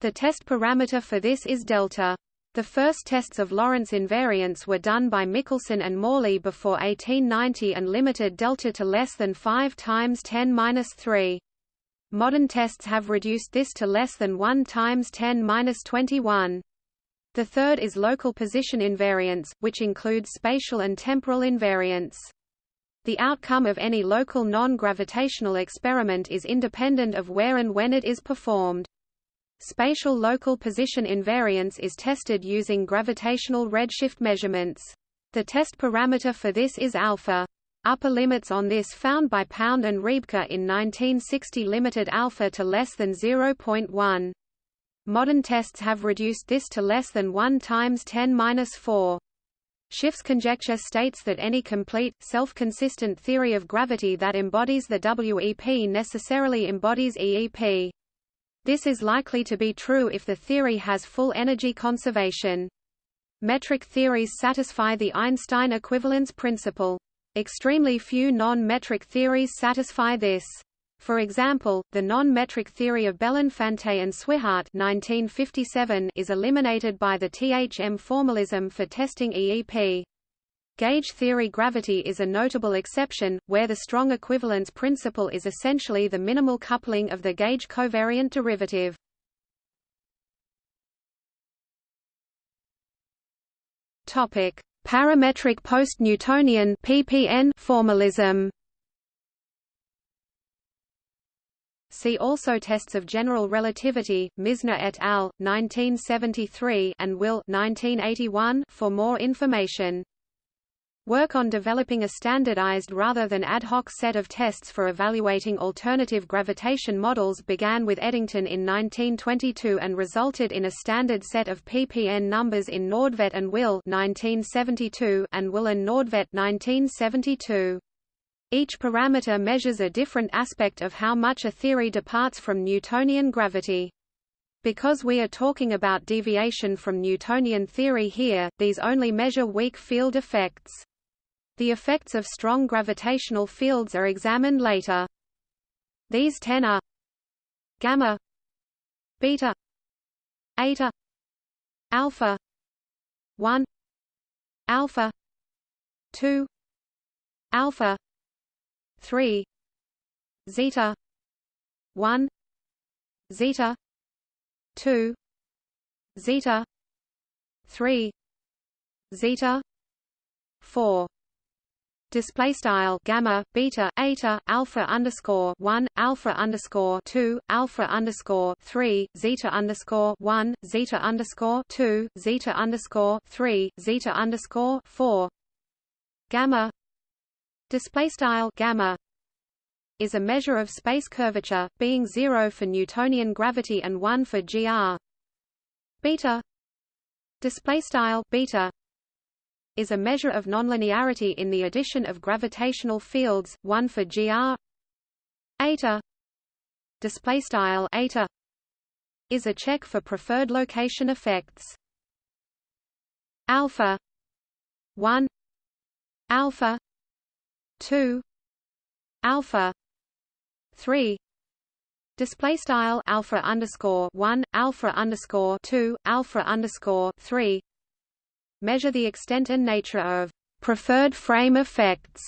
The test parameter for this is delta. The first tests of Lorentz invariance were done by Michelson and Morley before 1890 and limited delta to less than 5 times 10^-3. Modern tests have reduced this to less than 1 times 10^-21. The third is local position invariance, which includes spatial and temporal invariance. The outcome of any local non-gravitational experiment is independent of where and when it is performed. Spatial local position invariance is tested using gravitational redshift measurements. The test parameter for this is alpha. Upper limits on this found by Pound and Rebka in 1960 limited alpha to less than 0.1. Modern tests have reduced this to less than 1 times 10^-4. Schiff's conjecture states that any complete, self-consistent theory of gravity that embodies the WEP necessarily embodies EEP. This is likely to be true if the theory has full energy conservation. Metric theories satisfy the Einstein equivalence principle. Extremely few non-metric theories satisfy this. For example, the non-metric theory of Belinfante and Swihart 1957 is eliminated by the THM formalism for testing EEP. Gauge theory gravity is a notable exception, where the strong equivalence principle is essentially the minimal coupling of the gauge covariant derivative. Parametric post-Newtonian formalism. See also Tests of General Relativity, Misner et al., 1973 and Will 1981 for more information. Work on developing a standardized rather than ad hoc set of tests for evaluating alternative gravitation models began with Eddington in 1922 and resulted in a standard set of PPN numbers in Nordtvedt and Will 1972 and Will and Nordtvedt 1972. Each parameter measures a different aspect of how much a theory departs from Newtonian gravity. Because we are talking about deviation from Newtonian theory here, these only measure weak field effects. The effects of strong gravitational fields are examined later. These ten are gamma beta eta alpha 1 alpha 2 alpha 3 zeta 1 zeta 2 zeta 3 zeta 4 display style gamma beta eta alpha underscore 1 alpha underscore 2 alpha underscore 3 zeta underscore 1 zeta underscore 2 zeta underscore 3 zeta underscore 4 gamma display style gamma is a measure of space curvature being 0 for newtonian gravity and 1 for gr beta display style beta is a measure of nonlinearity in the addition of gravitational fields one for gr eta display style eta is a check for preferred location effects. Alpha 1 alpha 2 alpha 3 display style alpha underscore 1 alpha underscore 2 alpha underscore 3 measure the extent and nature of preferred frame effects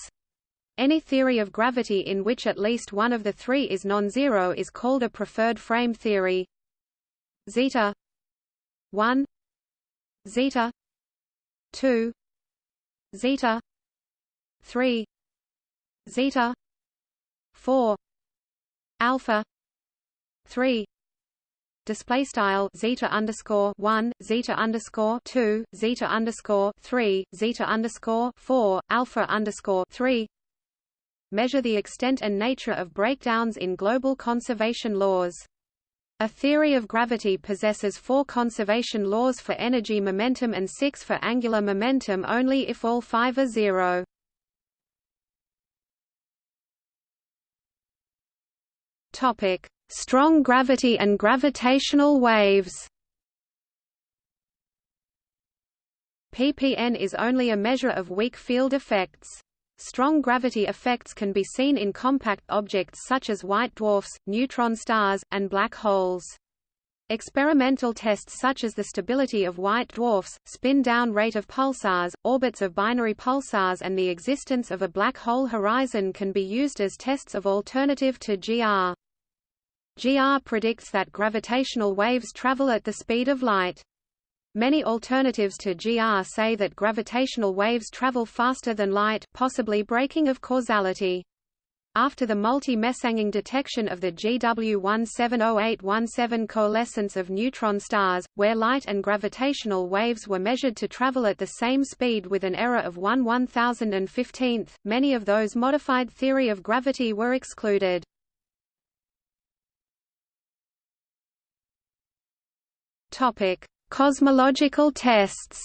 any theory of gravity in which at least one of the three is non-zero is called a preferred frame theory. Zeta 1 Zeta 2 Zeta 3 zeta. 4 alpha. 3 display style zeta underscore 1 zeta underscore 2 zeta underscore 3 zeta underscore 4 alpha underscore 3 measure the extent and nature of breakdowns in global conservation laws. A theory of gravity possesses four conservation laws for energy momentum and six for angular momentum only if all five are zero. Topic: Strong gravity and gravitational waves. ppn is only a measure of weak field effects. Strong gravity effects can be seen in compact objects such as white dwarfs, neutron stars, and black holes. Experimental tests such as the stability of white dwarfs, spin-down rate of pulsars, orbits of binary pulsars and the existence of a black hole horizon can be used as tests of alternative to GR. GR predicts that gravitational waves travel at the speed of light. Many alternatives to GR say that gravitational waves travel faster than light, possibly breaking of causality. After the multi-messenger detection of the GW170817 coalescence of neutron stars, where light and gravitational waves were measured to travel at the same speed with an error of 1 1015th, many of those modified theory of gravity were excluded. Topic: Cosmological tests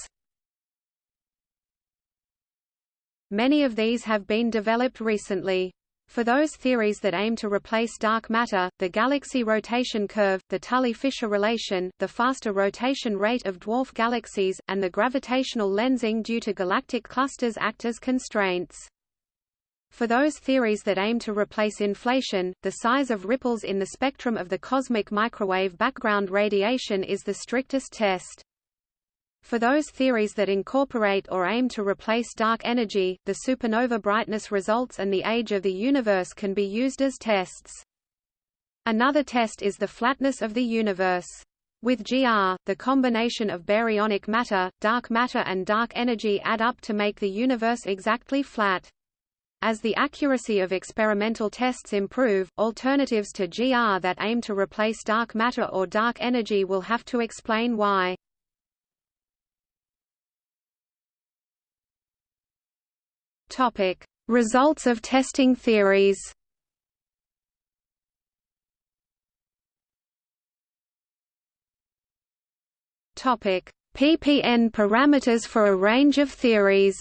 Many of these have been developed recently. For those theories that aim to replace dark matter, the galaxy rotation curve, the Tully-Fisher relation, the faster rotation rate of dwarf galaxies, and the gravitational lensing due to galactic clusters act as constraints. For those theories that aim to replace inflation, the size of ripples in the spectrum of the cosmic microwave background radiation is the strictest test. For those theories that incorporate or aim to replace dark energy, the supernova brightness results and the age of the universe can be used as tests. Another test is the flatness of the universe. With GR, the combination of baryonic matter, dark matter and dark energy add up to make the universe exactly flat. As the accuracy of experimental tests improve, alternatives to GR that aim to replace dark matter or dark energy will have to explain why. Topic: Results of testing theories. Topic: PPN parameters for a range of theories.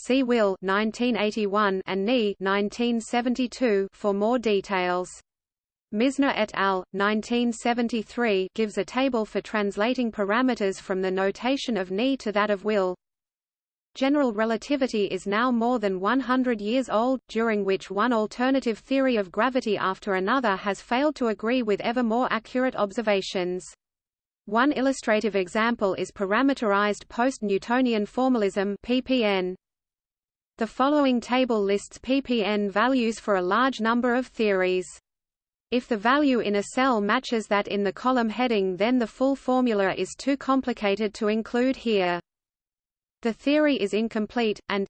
See Will 1981 and Ni 1972 for more details. Misner et al. 1973 gives a table for translating parameters from the notation of Ni to that of Will. General relativity is now more than 100 years old, during which one alternative theory of gravity after another has failed to agree with ever more accurate observations. One illustrative example is parameterized post-Newtonian formalism (PPN). The following table lists ppn values for a large number of theories. If the value in a cell matches that in the column heading then the full formula is too complicated to include here. The theory is incomplete, and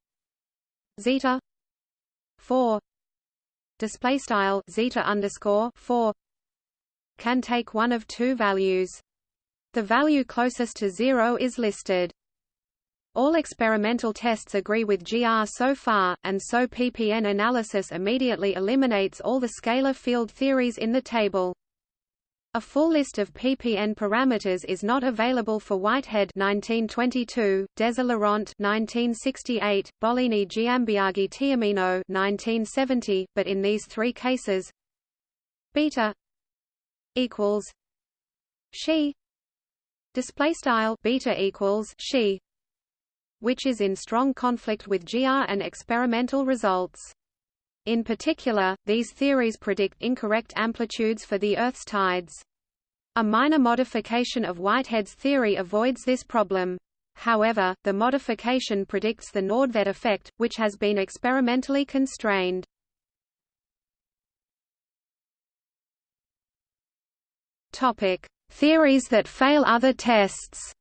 zeta 4 display style zeta underscore 4 can take one of two values. The value closest to zero is listed. All experimental tests agree with GR so far, and so PPN analysis immediately eliminates all the scalar field theories in the table. A full list of PPN parameters is not available for Whitehead 1922, Deser and Laurent 1968, Bollini Giambiagi Tiomno 1970, but in these three cases beta equals she display style beta equals she which is in strong conflict with GR and experimental results. In particular, these theories predict incorrect amplitudes for the Earth's tides. A minor modification of Whitehead's theory avoids this problem. However, the modification predicts the Nordtvedt effect, which has been experimentally constrained. Topic: Theories that fail other tests.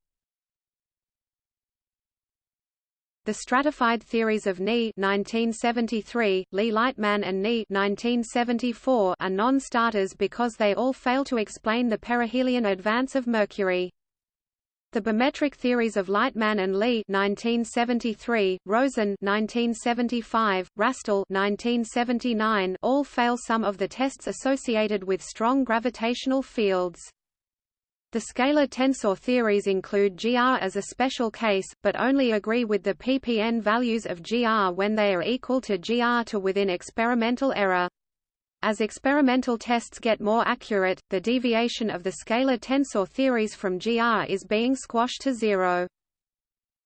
The stratified theories of Ni 1973, Lee Lightman and Ni 1974 are non-starters because they all fail to explain the perihelion advance of Mercury. The bimetric theories of Lightman and Lee 1973, Rosen 1975, Rastall 1979 all fail some of the tests associated with strong gravitational fields. The scalar tensor theories include GR as a special case, but only agree with the ppn values of GR when they are equal to GR to within experimental error. As experimental tests get more accurate, the deviation of the scalar tensor theories from GR is being squashed to zero.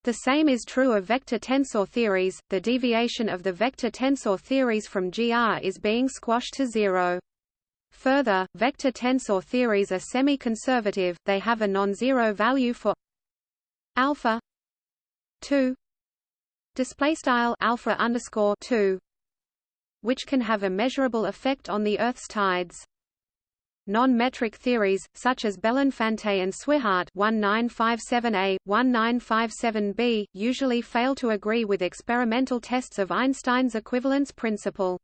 The same is true of vector tensor theories, the deviation of the vector tensor theories from GR is being squashed to zero. Further, vector tensor theories are semi-conservative, they have a non-zero value for alpha 2 display style alpha underscore 2 which can have a measurable effect on the Earth's tides. Non-metric theories, such as Belinfante and Swihart 1957a, 1957b, usually fail to agree with experimental tests of Einstein's equivalence principle.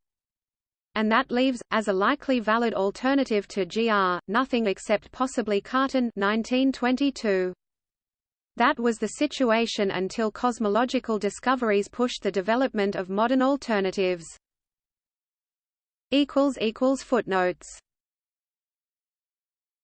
And that leaves, as a likely valid alternative to GR, nothing except possibly Cartan 1922. That was the situation until cosmological discoveries pushed the development of modern alternatives. Footnotes